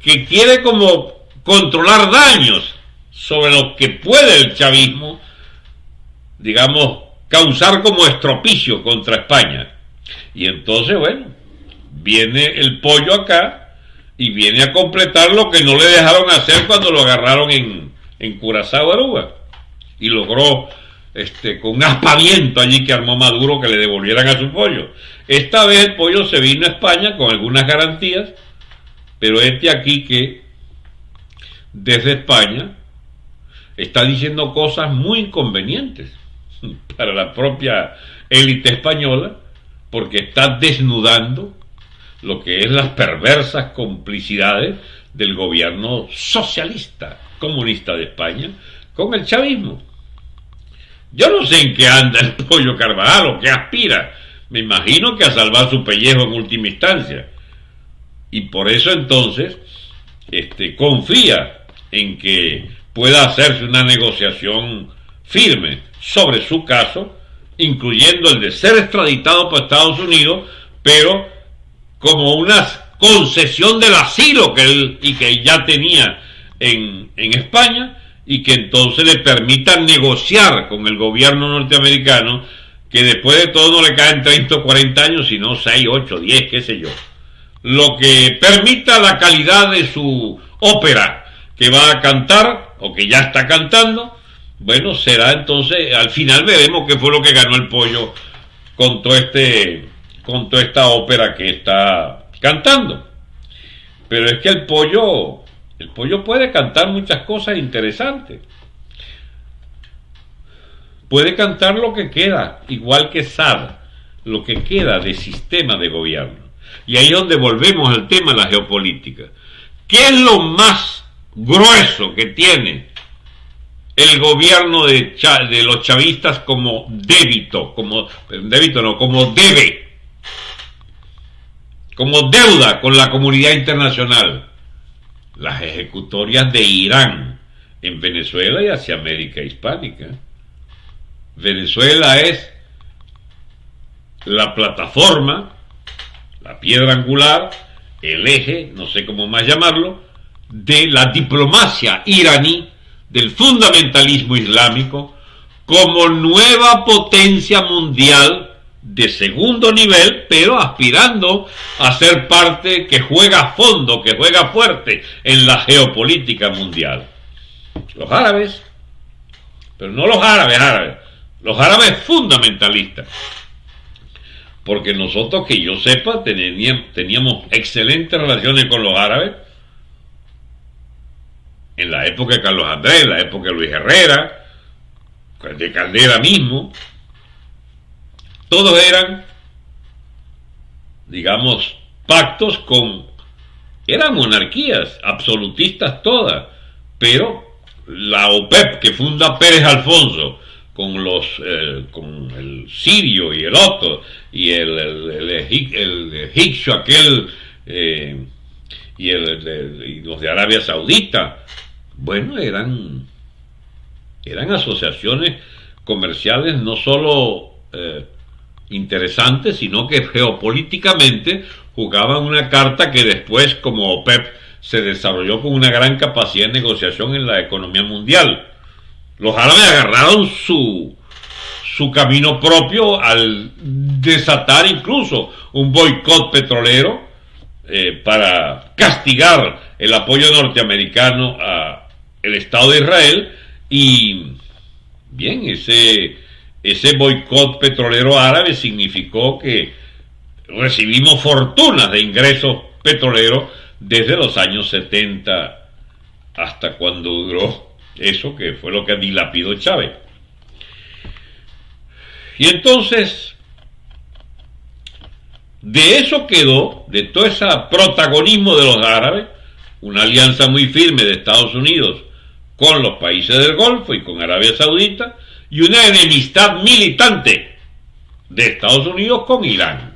que quiere como controlar daños sobre lo que puede el chavismo, digamos, causar como estropicio contra España. Y entonces, bueno, viene el pollo acá y viene a completar lo que no le dejaron hacer cuando lo agarraron en, en Curazao, Aruba. Y logró, este, con un aspaviento allí que armó Maduro, que le devolvieran a su pollo. Esta vez el pollo se vino a España con algunas garantías Pero este aquí que desde España está diciendo cosas muy inconvenientes para la propia élite española porque está desnudando lo que es las perversas complicidades del gobierno socialista comunista de España con el chavismo. Yo no sé en qué anda el pollo Carvajal o qué aspira. Me imagino que a salvar su pellejo en última instancia. Y por eso entonces este, confía en que pueda hacerse una negociación firme sobre su caso, incluyendo el de ser extraditado por Estados Unidos, pero como una concesión del asilo que él y que ya tenía en, en España y que entonces le permita negociar con el gobierno norteamericano que después de todo no le caen 30 o 40 años, sino 6, 8, 10, qué sé yo. Lo que permita la calidad de su ópera que va a cantar o que ya está cantando, bueno, será entonces, al final veremos qué fue lo que ganó el pollo con todo este con toda esta ópera que está cantando. Pero es que el pollo, el pollo puede cantar muchas cosas interesantes. Puede cantar lo que queda, igual que Sad, lo que queda de sistema de gobierno. Y ahí es donde volvemos al tema de la geopolítica. ¿Qué es lo más grueso que tiene el gobierno de, de los chavistas como débito, como débito no, como debe como deuda con la comunidad internacional las ejecutorias de Irán en Venezuela y hacia América Hispánica. Venezuela es la plataforma, la piedra angular, el eje, no sé cómo más llamarlo, de la diplomacia iraní, del fundamentalismo islámico, como nueva potencia mundial de segundo nivel, pero aspirando a ser parte que juega a fondo, que juega fuerte en la geopolítica mundial. Los árabes, pero no los árabes árabes, los árabes fundamentalistas. Porque nosotros, que yo sepa, teníamos, excelentes relaciones con los árabes en la época de Carlos Andrés, en la época de Luis Herrera, de Caldera mismo, todos eran, digamos, pactos con... Eran monarquías, absolutistas todas, pero la OPEP que funda Pérez Alfonso, con los eh, con el sirio y el otro y el, el, egipcio aquel eh, y, el, y los de Arabia Saudita bueno eran eran asociaciones comerciales no solo eh, interesante, sino que geopolíticamente jugaban una carta que después, como OPEP, se desarrolló con una gran capacidad de negociación en la economía mundial. Los árabes agarraron su, su camino propio al desatar incluso un boicot petrolero eh, para castigar el apoyo norteamericano a el Estado de Israel y bien, ese ese boicot petrolero árabe significó que recibimos fortunas de ingresos petroleros desde los años 70 hasta cuando duró eso que fue lo que dilapidó Chávez. Y entonces, de eso quedó, de todo ese protagonismo de los árabes, una alianza muy firme de Estados Unidos con los países del Golfo y con Arabia Saudita, y una enemistad militante de Estados Unidos con Irán.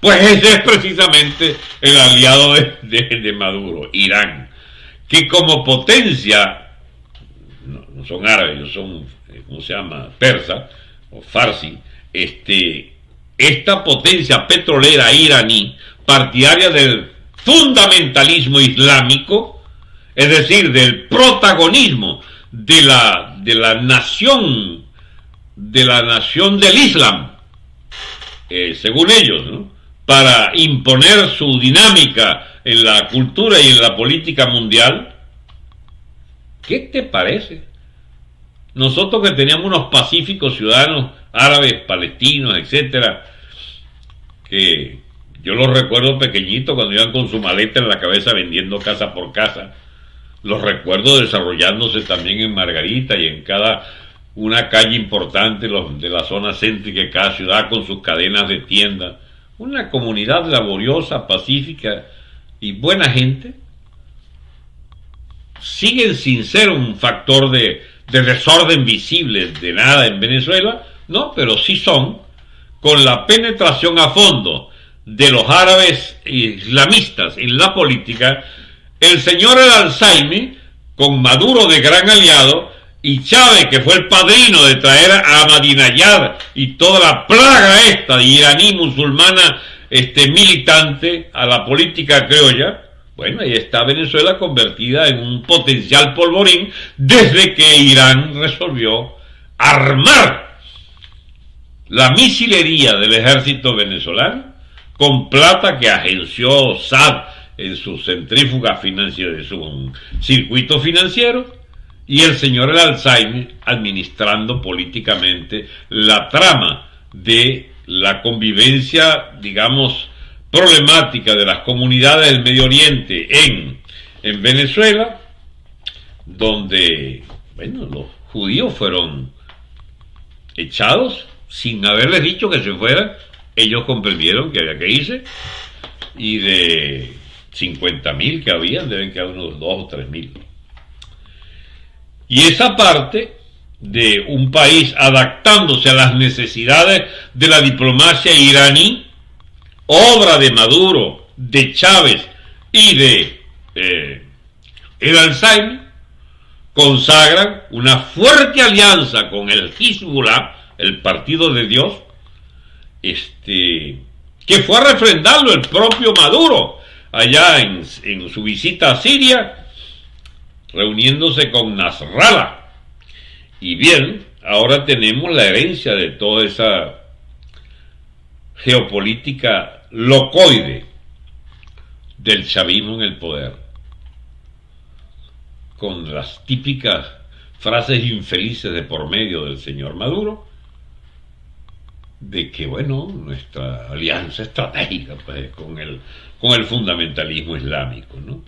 Pues ese es precisamente el aliado de, Maduro, Irán, que como potencia, no, son árabes, son, ¿cómo se llama?, persa o farsi, este, esta potencia petrolera iraní, partidaria del fundamentalismo islámico, es decir, del protagonismo de la, de la nación, de la nación del Islam, eh, según ellos, para imponer su dinámica en la cultura y en la política mundial. ¿Qué te parece? Nosotros que teníamos unos pacíficos ciudadanos árabes, palestinos, etcétera, que Yo los recuerdo pequeñitos cuando iban con su maleta en la cabeza vendiendo casa por casa. Los recuerdo desarrollándose también en Margarita y en cada una calle importante de la zona céntrica de cada ciudad con sus cadenas de tiendas. Una comunidad laboriosa, pacífica y buena gente. Siguen sin ser un factor de, de desorden visible de nada en Venezuela, no, pero sí son, con la penetración a fondo de los árabes islamistas en la política, el señor Alzheimer, con Maduro de gran aliado, y Chávez, que fue el padrino de traer a Ahmadinejad y toda la plaga esta de iraní musulmana este, militante a la política criolla, bueno, ahí está Venezuela convertida en un potencial polvorín desde que Irán resolvió armar la misilería del ejército venezolano con plata que agenció SAD en su centrífuga financiera, de su circuito financiero, y el señor El Alzheimer administrando políticamente la trama de la convivencia, digamos, problemática de las comunidades del Medio Oriente en, en Venezuela, donde, bueno, los judíos fueron echados sin haberles dicho que se fueran, ellos comprendieron que había que irse, y de 50 mil que habían, deben quedar unos 2 o 3 mil. Y esa parte de un país adaptándose a las necesidades de la diplomacia iraní, obra de Maduro, de Chávez y de eh, el Alzheimer, consagran una fuerte alianza con el Hezbollah, el Partido de Dios, este, que fue a refrendarlo el propio Maduro allá en, en su visita a Siria reuniéndose con Nasrallah. Y bien, ahora tenemos la herencia de toda esa geopolítica locoide del chavismo en el poder, con las típicas frases infelices de por medio del señor Maduro, de que, bueno, nuestra alianza estratégica pues, con, el, con el fundamentalismo islámico, ¿no?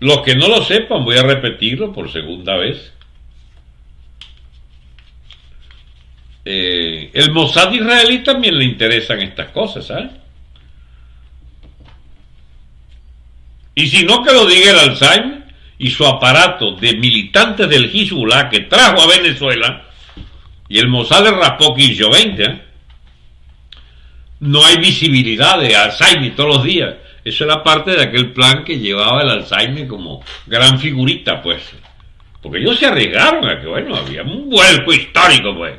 Los que no lo sepan, voy a repetirlo por segunda vez. Eh, el Mossad israelí también le interesan estas cosas, ¿sabes? Y si no que lo diga el Alzheimer y su aparato de militantes del Hezbollah que trajo a Venezuela, y el Mossad le raspó 15 20, ¿eh? no hay visibilidad de Alzheimer todos los días. Eso era parte de aquel plan que llevaba el Alzheimer como gran figurita, pues. Porque ellos se arriesgaron a que, bueno, había un vuelco histórico, pues.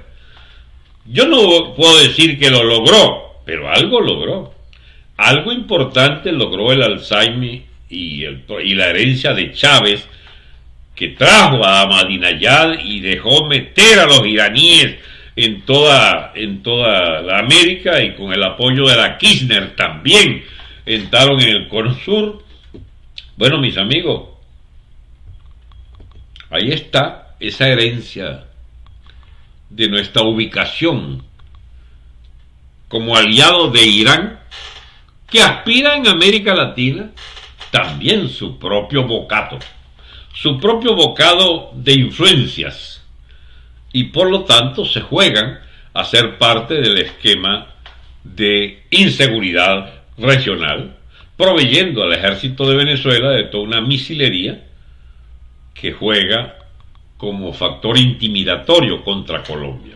Yo no puedo decir que lo logró, pero algo logró. Algo importante logró el Alzheimer y, la herencia de Chávez, que trajo a Ahmadinejad y dejó meter a los iraníes en toda, en toda la América y con el apoyo de la Kirchner también entraron en el Cono Sur. Bueno, mis amigos, ahí está esa herencia de nuestra ubicación como aliado de Irán, que aspira en América Latina también su propio bocato, su propio bocado de influencias, y por lo tanto se juegan a ser parte del esquema de inseguridad regional, proveyendo al ejército de Venezuela de toda una misilería que juega como factor intimidatorio contra Colombia.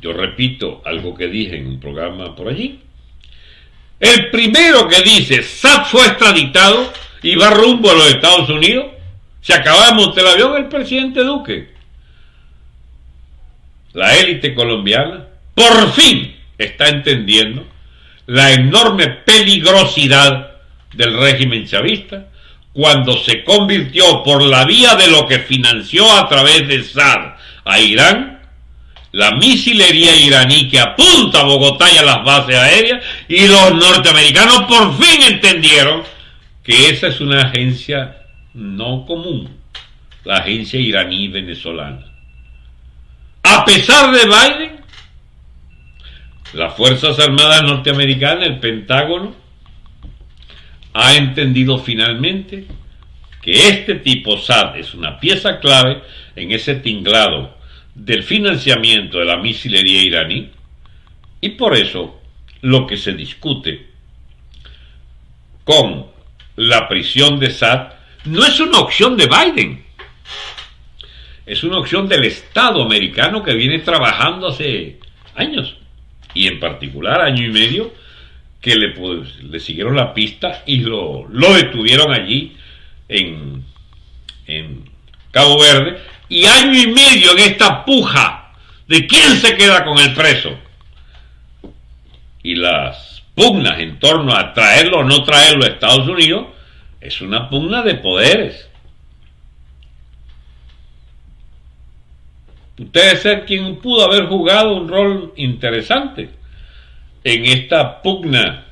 Yo repito algo que dije en un programa por allí. El primero que dice SAT fue extraditado y va rumbo a los Estados Unidos, se acaba de montar el avión el presidente Duque. La élite colombiana por fin está entendiendo la enorme peligrosidad del régimen chavista cuando se convirtió por la vía de lo que financió a través de SAD a Irán, la misilería iraní que apunta a Bogotá y a las bases aéreas, y los norteamericanos por fin entendieron que esa es una agencia no común, la agencia iraní venezolana. A pesar de Biden, las Fuerzas Armadas norteamericanas, el Pentágono, ha entendido finalmente que este tipo SAT es una pieza clave en ese tinglado del financiamiento de la misilería iraní y por eso lo que se discute con la prisión de SAT no es una opción de Biden, es una opción del Estado americano que viene trabajando hace años y en particular año y medio que le, pues, le siguieron la pista y lo, lo detuvieron allí en, en Cabo Verde y año y medio en esta puja de quién se queda con el preso y las pugnas en torno a traerlo o no traerlo a Estados Unidos es una pugna de poderes. Usted ser quien pudo haber jugado un rol interesante en esta pugna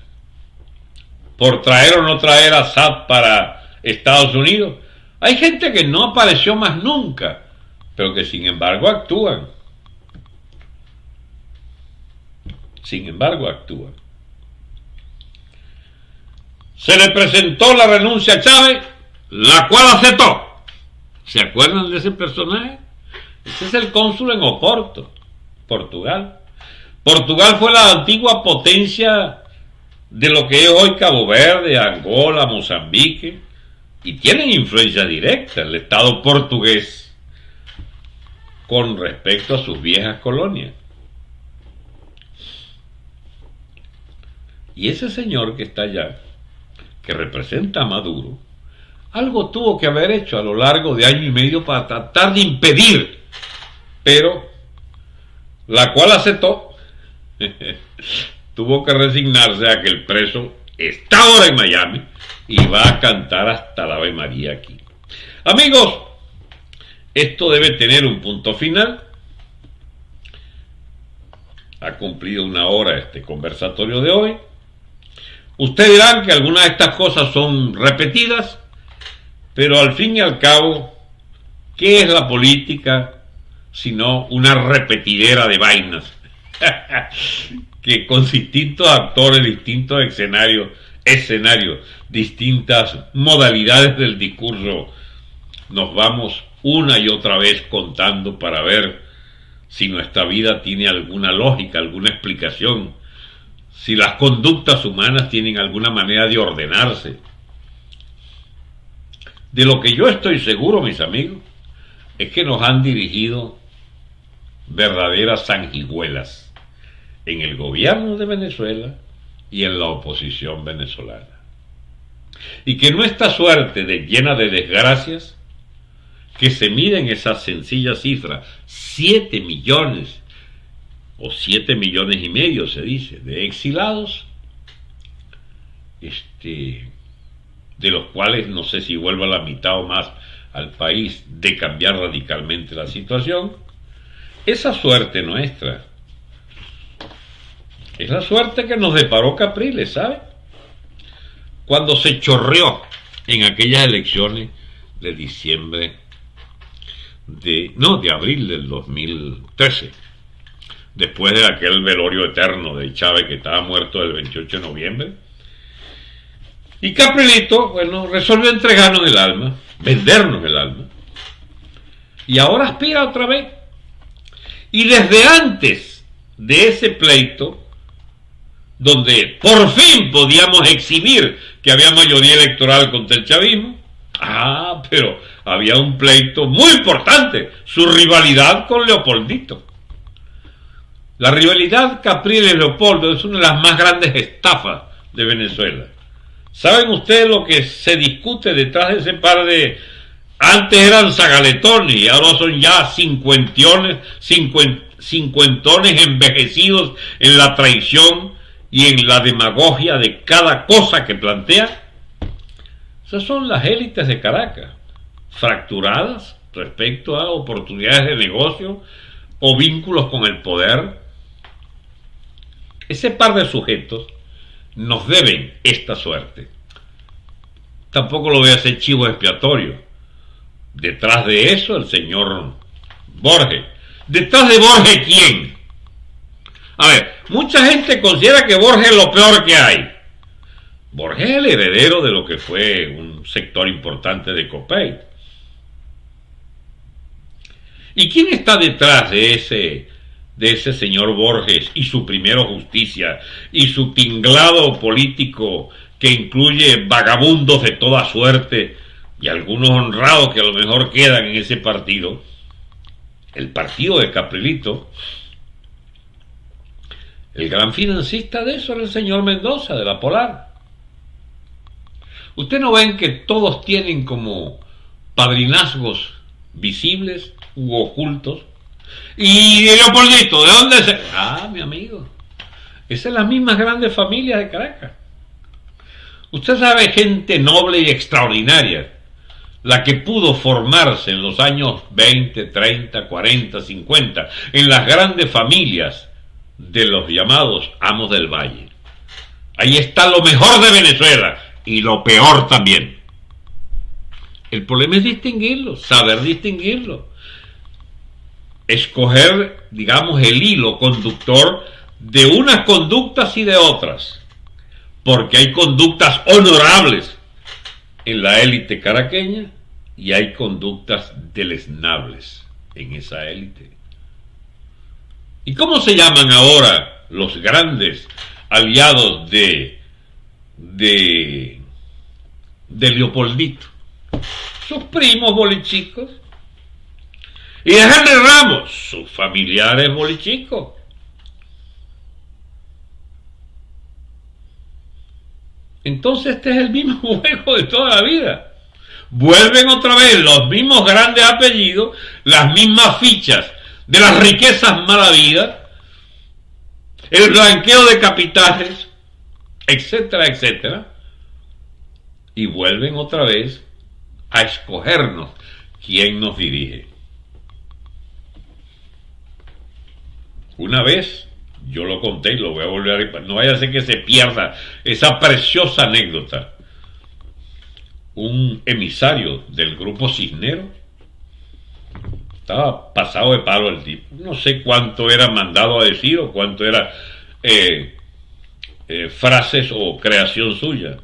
por traer o no traer a SAT para Estados Unidos. Hay gente que no apareció más nunca, pero que sin embargo actúan. Sin embargo actúan. Se le presentó la renuncia a Chávez, la cual aceptó. ¿Se acuerdan de ese personaje? Ese es el cónsul en Oporto, Portugal. Portugal fue la antigua potencia de lo que es hoy Cabo Verde, Angola, Mozambique, y tienen influencia directa el Estado portugués con respecto a sus viejas colonias. Y ese señor que está allá, que representa a Maduro, algo tuvo que haber hecho a lo largo de año y medio para tratar de impedir, pero la cual aceptó tuvo que resignarse a que el preso está ahora en Miami y va a cantar hasta la Ave María aquí. Amigos, esto debe tener un punto final. Ha cumplido una hora este conversatorio de hoy. Ustedes dirán que algunas de estas cosas son repetidas, pero al fin y al cabo, ¿qué es la política sino una repetidera de vainas? que con distintos actores, distintos escenarios, distintas modalidades del discurso, nos vamos una y otra vez contando para ver si nuestra vida tiene alguna lógica, alguna explicación, si las conductas humanas tienen alguna manera de ordenarse. De lo que yo estoy seguro, mis amigos, es que nos han dirigido verdaderas sanguijuelas en el gobierno de Venezuela y en la oposición venezolana. Y que nuestra suerte de llena de desgracias, que se mide en esa sencilla cifra, 7 millones o 7 millones y medio se dice, de exilados, este, de los cuales no sé si vuelva la mitad o más al país de cambiar radicalmente la situación, esa suerte nuestra es la suerte que nos deparó Capriles, ¿sabe? Cuando se chorreó en aquellas elecciones de diciembre de, no, de abril del 2013, después de aquel velorio eterno de Chávez que estaba muerto el 28 de noviembre. Y Caprilito, bueno, resolvió entregarnos el alma, vendernos el alma. Y ahora aspira otra vez. Y desde antes de ese pleito, donde por fin podíamos exhibir que había mayoría electoral contra el chavismo. Ah, pero había un pleito muy importante, su rivalidad con Leopoldito. La rivalidad Capriles-Leopoldo es una de las más grandes estafas de Venezuela. ¿Saben ustedes lo que se discute detrás de ese par de... Antes eran zagaletones y ahora son ya cincuentones, cincuentones envejecidos en la traición y en la demagogia de cada cosa que plantea, esas son las élites de Caracas, fracturadas respecto a oportunidades de negocio o vínculos con el poder. Ese par de sujetos nos deben esta suerte. Tampoco lo voy a hacer chivo expiatorio. Detrás de eso el señor Borges. ¿Detrás de Borges quién? A ver, mucha gente considera que Borges es lo peor que hay. Borges es el heredero de lo que fue un sector importante de Copay. ¿Y quién está detrás de ese, de ese señor Borges y su primero justicia y su tinglado político que incluye vagabundos de toda suerte y algunos honrados que a lo mejor quedan en ese partido? El partido de Caprilito. El gran financista de eso era el señor Mendoza, de la Polar. ¿Usted no ven que todos tienen como padrinazgos visibles u ocultos? Y Leopoldito, ¿de dónde se...? Ah, mi amigo. Esa es la misma grandes familias de Caracas. Usted sabe gente noble y extraordinaria, la que pudo formarse en los años 20, 30, 40, 50, en las grandes familias de los llamados amos del valle. Ahí está lo mejor de Venezuela y lo peor también. El problema es distinguirlo, saber distinguirlo. Escoger, digamos, el hilo conductor de unas conductas y de otras. Porque hay conductas honorables en la élite caraqueña y hay conductas deleznables en esa élite. ¿Y cómo se llaman ahora los grandes aliados de, de, Leopoldito? Sus primos bolichicos. Y de Henry Ramos, sus familiares bolichicos. Entonces este es el mismo juego de toda la vida. Vuelven otra vez los mismos grandes apellidos, las mismas fichas de las riquezas malavidas, el blanqueo de capitales, etcétera, etcétera, y vuelven otra vez a escogernos quién nos dirige. Una vez, yo lo conté y lo voy a volver a... No vaya a ser que se pierda esa preciosa anécdota. Un emisario del grupo Cisnero estaba pasado de palo el tipo. No sé cuánto era mandado a decir o cuánto era eh, eh, frases o creación suya.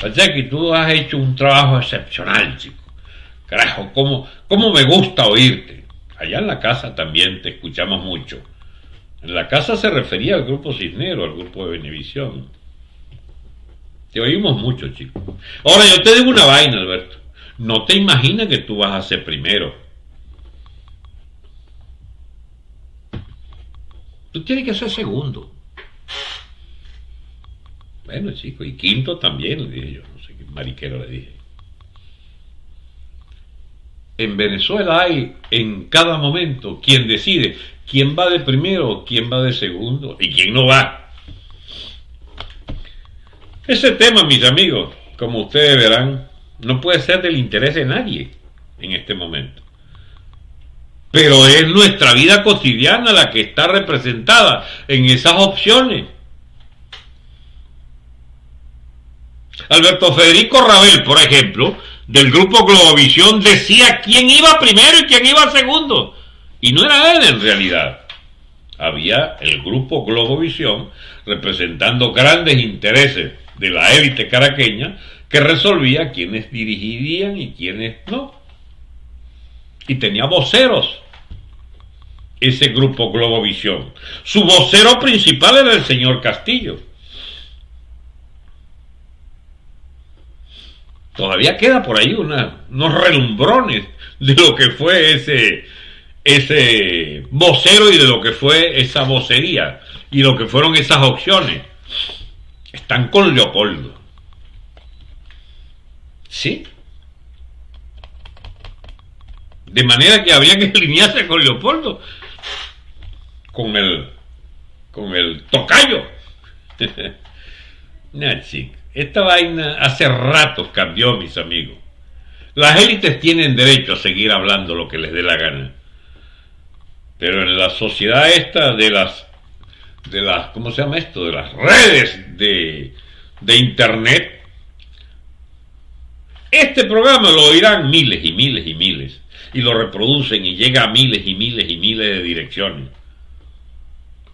que tú has hecho un trabajo excepcional, chico. Carajo, ¿cómo, ¿cómo me gusta oírte? Allá en la casa también te escuchamos mucho. La casa se refería al grupo Cisnero, al grupo de Benevisión. Te oímos mucho, chico. Ahora, yo te digo una vaina, Alberto. No te imaginas que tú vas a ser primero. Tú tienes que ser segundo. Bueno, chico, y quinto también, le dije yo. No sé qué mariquero le dije. En Venezuela hay en cada momento quien decide quién va de primero, quién va de segundo y quién no va. Ese tema, mis amigos, como ustedes verán, no puede ser del interés de nadie en este momento. Pero es nuestra vida cotidiana la que está representada en esas opciones. Alberto Federico Rabel, por ejemplo, del grupo Globovisión, decía quién iba primero y quién iba segundo. Y no era él en realidad. Había el grupo Globovisión representando grandes intereses de la élite caraqueña que resolvía quiénes dirigirían y quiénes no. Y tenía voceros ese grupo Globovisión. Su vocero principal era el señor Castillo. Todavía queda por ahí unos relumbrones de lo que fue ese, ese vocero y de lo que fue esa vocería y lo que fueron esas opciones. Están con Leopoldo. Sí. De manera que había que alinearse con Leopoldo, con el, con el tocayo. esta vaina hace ratos cambió, mis amigos. Las élites tienen derecho a seguir hablando lo que les dé la gana. Pero en la sociedad esta de las, de las, ¿cómo se llama esto? De las redes de, de internet, este programa lo oirán miles y miles y miles y lo reproducen y llega a miles y miles y miles de direcciones.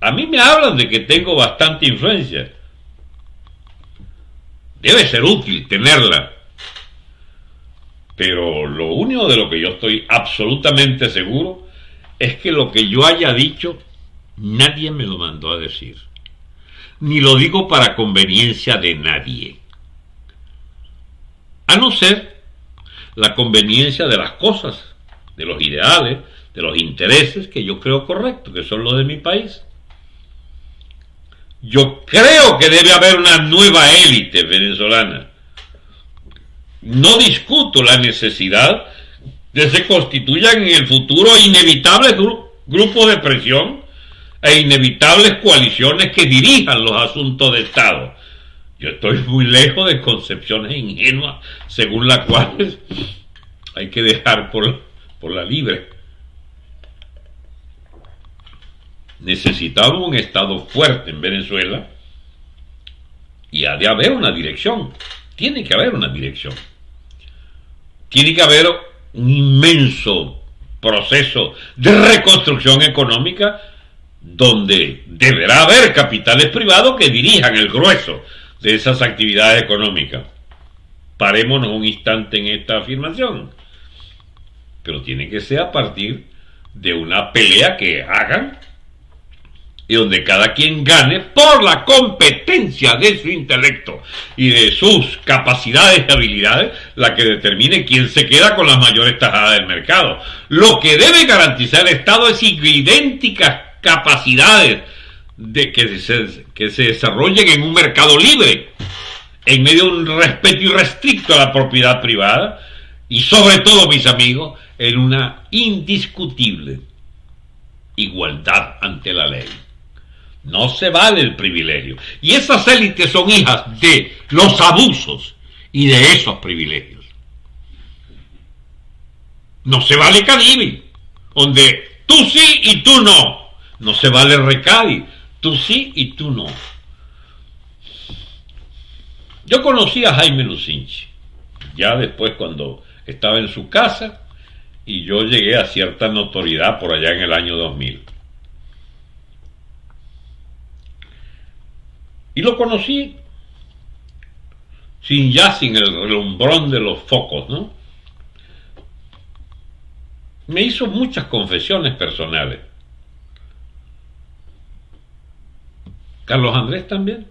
A mí me hablan de que tengo bastante influencia. Debe ser útil tenerla. Pero lo único de lo que yo estoy absolutamente seguro es que lo que yo haya dicho nadie me lo mandó a decir. Ni lo digo para conveniencia de nadie. A no ser la conveniencia de las cosas, de los ideales, de los intereses que yo creo correctos, que son los de mi país. Yo creo que debe haber una nueva élite venezolana. No discuto la necesidad de que se constituyan en el futuro inevitables grupos de presión e inevitables coaliciones que dirijan los asuntos de Estado. Yo estoy muy lejos de concepciones ingenuas según las cuales hay que dejar por, por la libre. Necesitamos un Estado fuerte en Venezuela y ha de haber una dirección. Tiene que haber una dirección. Tiene que haber un inmenso proceso de reconstrucción económica donde deberá haber capitales privados que dirijan el grueso de esas actividades económicas. Parémonos un instante en esta afirmación. Pero tiene que ser a partir de una pelea que hagan y donde cada quien gane por la competencia de su intelecto y de sus capacidades y habilidades, la que determine quién se queda con las mayores tajadas del mercado. Lo que debe garantizar el Estado es idénticas capacidades de que se, que se desarrollen en un mercado libre, en medio de un respeto irrestricto a la propiedad privada y sobre todo, mis amigos, en una indiscutible igualdad ante la ley. No se vale el privilegio. Y esas élites son hijas de los abusos y de esos privilegios. No se vale Cadivi, donde tú sí y tú no. No se vale Recadi, tú sí y tú no. Yo conocí a Jaime Lucinchi, ya después cuando estaba en su casa y yo llegué a cierta notoriedad por allá en el año 2000. Y lo conocí sin ya sin el relumbrón de los focos, ¿no? Me hizo muchas confesiones personales. Carlos Andrés también.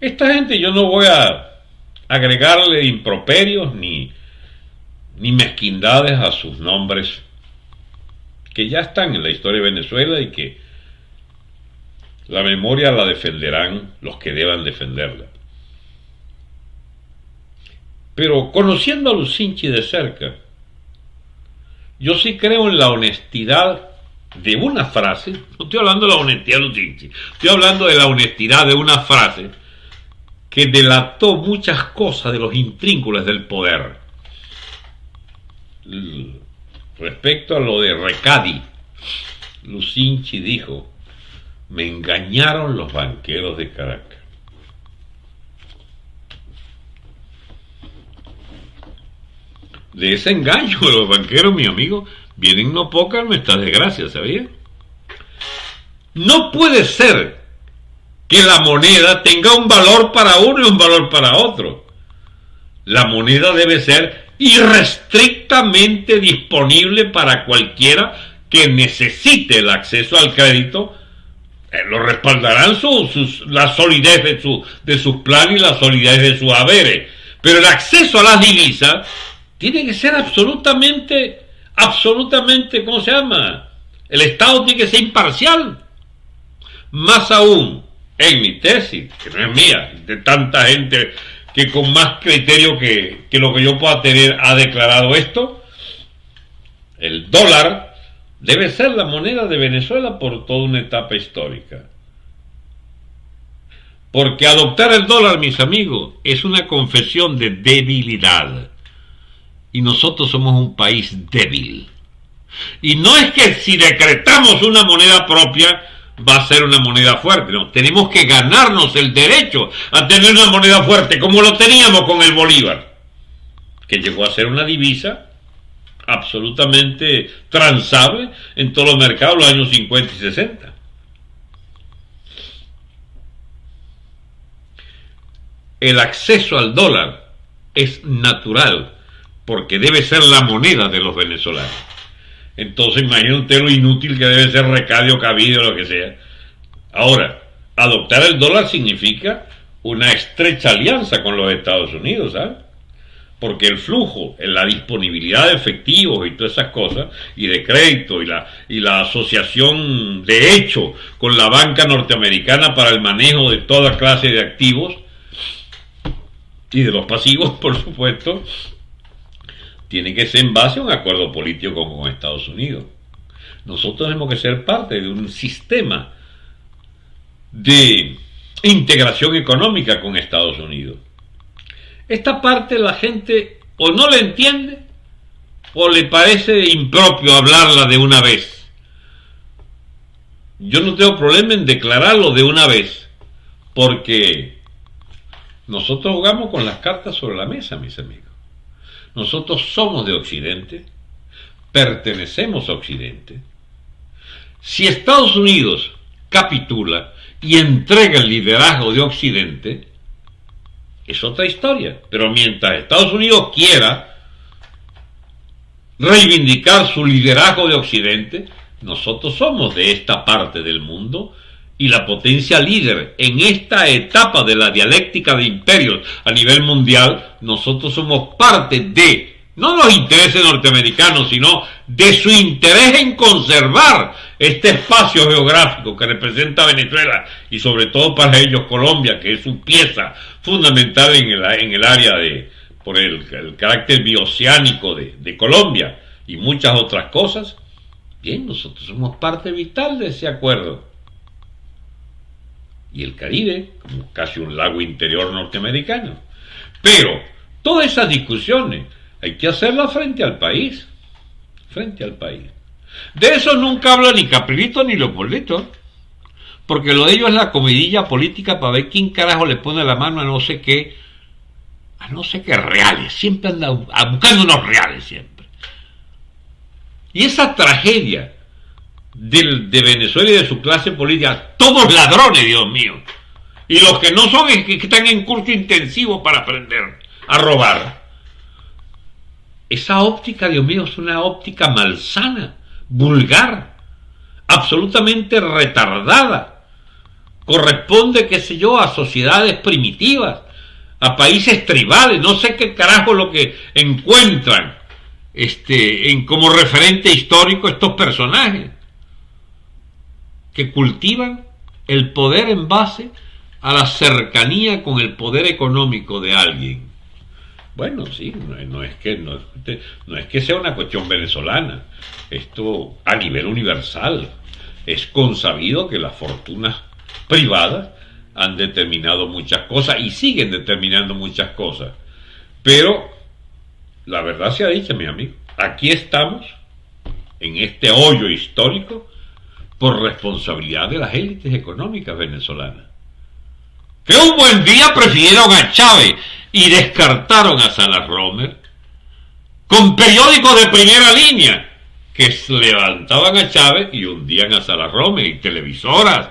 Esta gente yo no voy a agregarle improperios ni, ni mezquindades a sus nombres que ya están en la historia de Venezuela y que la memoria la defenderán los que deban defenderla. Pero conociendo a Lucinchi de cerca, yo sí creo en la honestidad de una frase, no estoy hablando de la honestidad de Lucinchi, estoy hablando de la honestidad de una frase que delató muchas cosas de los intrínculos del poder. Respecto a lo de Recadi, Lucinchi dijo, me engañaron los banqueros de Caracas. De ese engaño de los banqueros, mi amigo, vienen no pocas nuestras desgracias, ¿sabía? No puede ser que la moneda tenga un valor para uno y un valor para otro. La moneda debe ser irrestrictamente disponible para cualquiera que necesite el acceso al crédito lo respaldarán su, la solidez de, su, de sus planes y la solidez de sus haberes. Pero el acceso a las divisas tiene que ser absolutamente, absolutamente, ¿cómo se llama? El Estado tiene que ser imparcial. Más aún, en mi tesis, que no es mía, de tanta gente que con más criterio que, que lo que yo pueda tener ha declarado esto, el dólar debe ser la moneda de Venezuela por toda una etapa histórica. Porque adoptar el dólar, mis amigos, es una confesión de debilidad. Y nosotros somos un país débil. Y no es que si decretamos una moneda propia va a ser una moneda fuerte. No, tenemos que ganarnos el derecho a tener una moneda fuerte, como lo teníamos con el Bolívar, que llegó a ser una divisa absolutamente transable en todos los mercados los años 50 y 60. El acceso al dólar es natural porque debe ser la moneda de los venezolanos. Entonces imagínate usted lo inútil que debe ser recadio, cabido, lo que sea. Ahora, adoptar el dólar significa una estrecha alianza con los Estados Unidos, ¿sabes? Porque el flujo, la disponibilidad de efectivos y todas esas cosas, y de crédito, y la, y la asociación de hecho con la banca norteamericana para el manejo de toda clase de activos, y de los pasivos, por supuesto, tiene que ser en base a un acuerdo político con Estados Unidos. Nosotros tenemos que ser parte de un sistema de integración económica con Estados Unidos. Esta parte la gente o no la entiende o le parece impropio hablarla de una vez. Yo no tengo problema en declararlo de una vez, porque nosotros jugamos con las cartas sobre la mesa, mis amigos. Nosotros somos de Occidente, pertenecemos a Occidente. Si Estados Unidos capitula y entrega el liderazgo de Occidente, es otra historia. Pero mientras Estados Unidos quiera reivindicar su liderazgo de Occidente, nosotros somos de esta parte del mundo y la potencia líder en esta etapa de la dialéctica de imperios a nivel mundial, nosotros somos parte de no los intereses norteamericanos, sino de su interés en conservar este espacio geográfico que representa Venezuela y sobre todo para ellos Colombia, que es su pieza fundamental en el, en el área de, por el, carácter bioceánico de, de Colombia y muchas otras cosas, bien, nosotros somos parte vital de ese acuerdo. Y el Caribe, como casi un lago interior norteamericano. Pero todas esas discusiones hay que hacerlas frente al país. Frente al país. De eso nunca habla ni Caprilito ni Leopoldito. Porque lo de ellos es la comidilla política para ver quién carajo le pone la mano a no sé qué, a no sé qué reales. Siempre anda buscando unos reales siempre. Y esa tragedia de, Venezuela y de su clase política, todos ladrones, Dios mío. Y los que no son es que están en curso intensivo para aprender a robar. Esa óptica, Dios mío, es una óptica malsana vulgar, absolutamente retardada. Corresponde, qué sé yo, a sociedades primitivas, a países tribales, no sé qué carajo lo que encuentran este, en, como referente histórico estos personajes que cultivan el poder en base a la cercanía con el poder económico de alguien. Bueno, sí, no, es que, no, no, es que sea una cuestión venezolana, esto a nivel universal. Es consabido que las fortunas privadas han determinado muchas cosas y siguen determinando muchas cosas. Pero la verdad se ha dicho, mi amigo, aquí estamos, en este hoyo histórico, por responsabilidad de las élites económicas venezolanas. Que un buen día prefirieron a Chávez y descartaron a Salas Romer con periódicos de primera línea que levantaban a Chávez y hundían a Salas Romer y televisoras.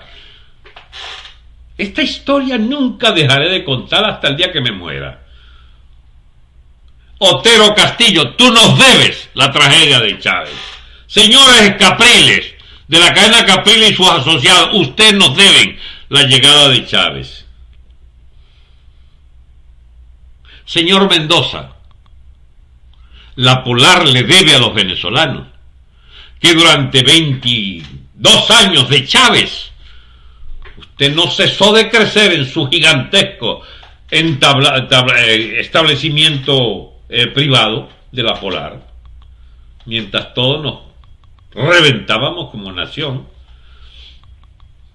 Esta historia nunca dejaré de contar hasta el día que me muera. Otero Castillo, tú nos debes la tragedia de Chávez. Señores Capriles, de la cadena Capriles y sus asociados, ustedes nos deben la llegada de Chávez. Señor Mendoza, la Polar le debe a los venezolanos que durante 22 años de Chávez usted no cesó de crecer en su gigantesco eh, establecimiento eh, privado de la Polar, mientras todos nos reventábamos como nación.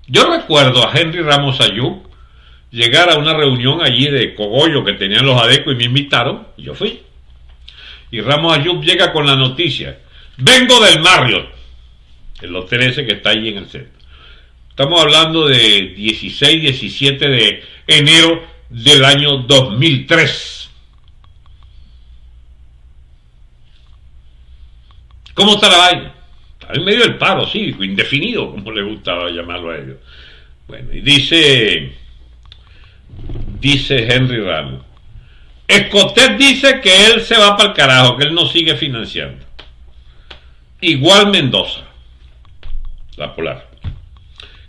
Yo recuerdo a Henry Ramos Ayub llegar a una reunión allí de cogollo que tenían los adecos y me invitaron, y yo fui. Y Ramos Ayub llega con la noticia, vengo del Marriott, el hotel ese que está allí en el centro. Estamos hablando de 16, 17 de enero del año 2003. ¿Cómo está la vaina? Está en medio del paro cívico, indefinido, como le gustaba llamarlo a ellos. Bueno, y dice, dice Henry Ramos, Escotet dice que él se va para el carajo, que él no sigue financiando. Igual Mendoza, la polar.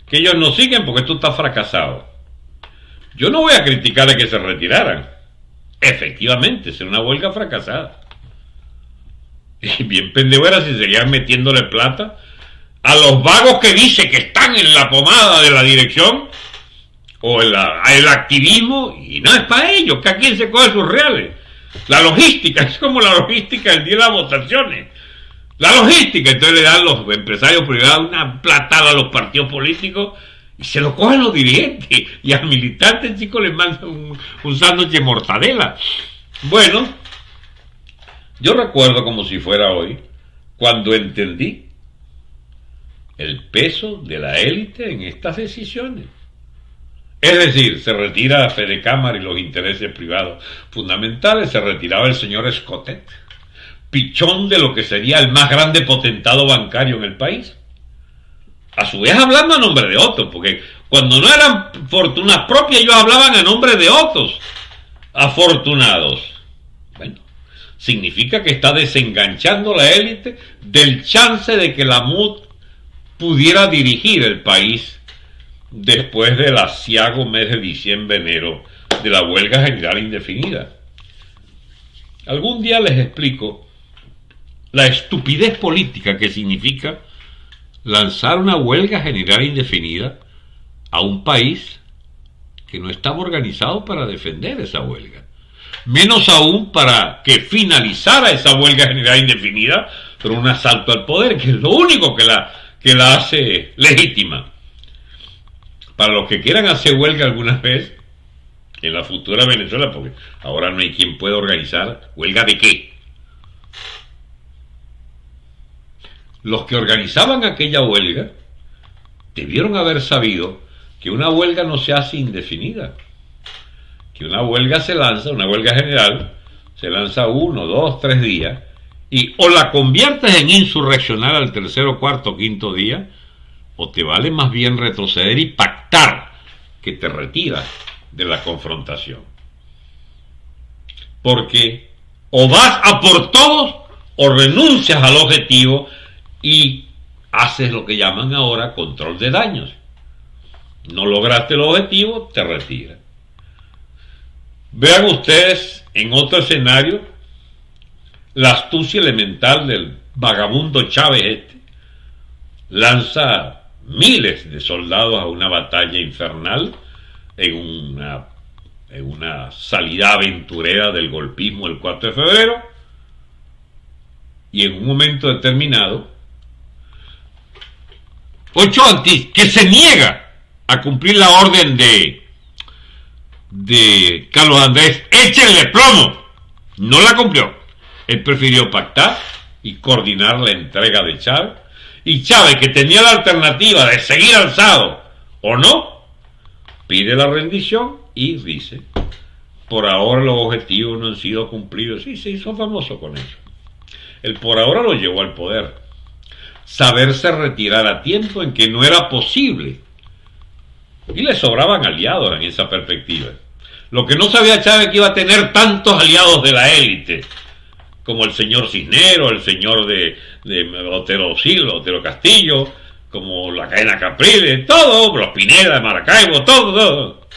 Que ellos no siguen porque esto está fracasado. Yo no voy a criticar a que se retiraran. Efectivamente, es una huelga fracasada. Y bien pendejo era si seguían metiéndole plata a los vagos que dice que están en la pomada de la dirección o el, el activismo y no es para ellos, que aquí se coge sus reales. La logística, es como la logística del día de las votaciones. La logística, entonces le dan los empresarios privados una platada a los partidos políticos y se lo cogen los dirigentes y al militante chico le mandan un sándwich de mortadela. Bueno, yo recuerdo como si fuera hoy, cuando entendí el peso de la élite en estas decisiones. Es decir, se retira Fede Cámara y los intereses privados fundamentales, se retiraba el señor Escotet, pichón de lo que sería el más grande potentado bancario en el país. A su vez hablando a nombre de otros, porque cuando no eran fortunas propias ellos hablaban a nombre de otros afortunados. Bueno, significa que está desenganchando la élite del chance de que la MUD pudiera dirigir el país después del asiago mes de diciembre-enero de la huelga general indefinida. Algún día les explico la estupidez política que significa lanzar una huelga general indefinida a un país que no estaba organizado para defender esa huelga. Menos aún para que finalizara esa huelga general indefinida por un asalto al poder, que es lo único que la, que la hace legítima para los que quieran hacer huelga alguna vez en la futura Venezuela, porque ahora no hay quien pueda organizar huelga de qué. Los que organizaban aquella huelga debieron haber sabido que una huelga no se hace indefinida, que una huelga se lanza, una huelga general, se lanza uno, dos, tres días, y o la conviertes en insurreccional al tercero, cuarto, quinto día, o te vale más bien retroceder y pactar que te retiras de la confrontación. Porque o vas a por todos o renuncias al objetivo y haces lo que llaman ahora control de daños. No lograste el objetivo, te retiras. Vean ustedes en otro escenario la astucia elemental del vagabundo Chávez este. Lanza miles de soldados a una batalla infernal en una, en una salida aventurera del golpismo el 4 de febrero. Y en un momento determinado Ocho Antís, que se niega a cumplir la orden de de Carlos Andrés, échenle plomo, no la cumplió. Él prefirió pactar y coordinar la entrega de Chávez y Chávez, que tenía la alternativa de seguir alzado o no, pide la rendición y dice, por ahora los objetivos no han sido cumplidos. Sí, se hizo famoso con eso. El por ahora lo llevó al poder. Saberse retirar a tiempo en que no era posible. Y le sobraban aliados en esa perspectiva. Lo que no sabía Chávez que iba a tener tantos aliados de la élite como el señor Cisnero, el señor de, Otero Silva, Otero Castillo, como la cadena Capriles, todo, los Pineda de Maracaibo, todo, todo.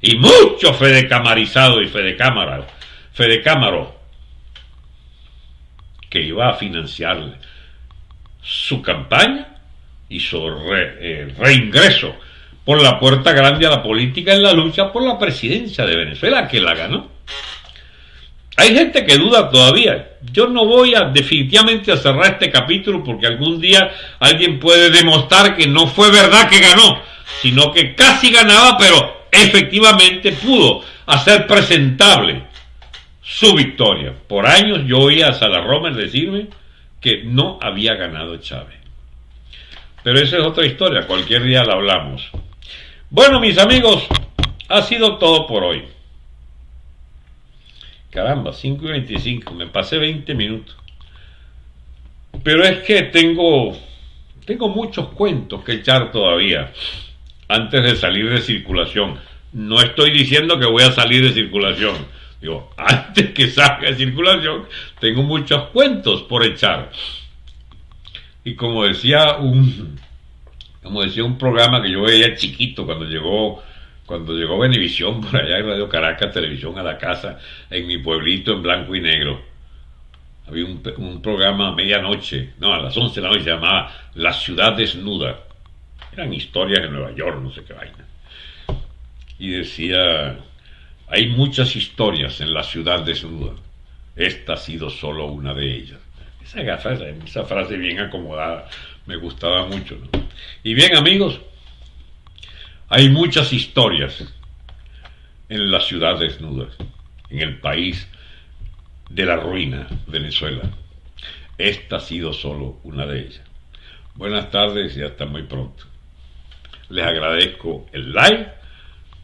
Y mucho Fede Camarizado y Fede Cámara, Fede Cámaro, que iba a financiarle su campaña y su eh, reingreso por la puerta grande a la política en la lucha por la presidencia de Venezuela, que la ganó. Hay gente que duda todavía. Yo no voy a definitivamente a cerrar este capítulo porque algún día alguien puede demostrar que no fue verdad que ganó, sino que casi ganaba, pero efectivamente pudo hacer presentable su victoria. Por años yo oía a Salarromer decirme que no había ganado Chávez. Pero esa es otra historia, cualquier día la hablamos. Bueno, mis amigos, ha sido todo por hoy. Caramba, 5 y 25, me pasé 20 minutos. Pero es que tengo, tengo muchos cuentos que echar todavía antes de salir de circulación. No estoy diciendo que voy a salir de circulación. Digo, antes que salga de circulación, tengo muchos cuentos por echar. Y como decía un, como decía un programa que yo veía chiquito cuando llegó cuando llegó Benevisión por allá en Radio Caracas Televisión a la casa en mi pueblito en blanco y negro había un, un programa a medianoche no a las 11 de la noche se llamaba La ciudad desnuda. Eran historias de Nueva York no sé qué vaina. Y decía hay muchas historias en la ciudad desnuda. Esta ha sido solo una de ellas. Esa esa frase bien acomodada me gustaba mucho ¿no? y bien amigos hay muchas historias en la ciudad desnuda, en el país de la ruina, Venezuela. Esta ha sido solo una de ellas. Buenas tardes y hasta muy pronto. Les agradezco el like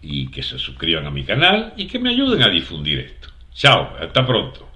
y que se suscriban a mi canal y que me ayuden a difundir esto. Chao, hasta pronto.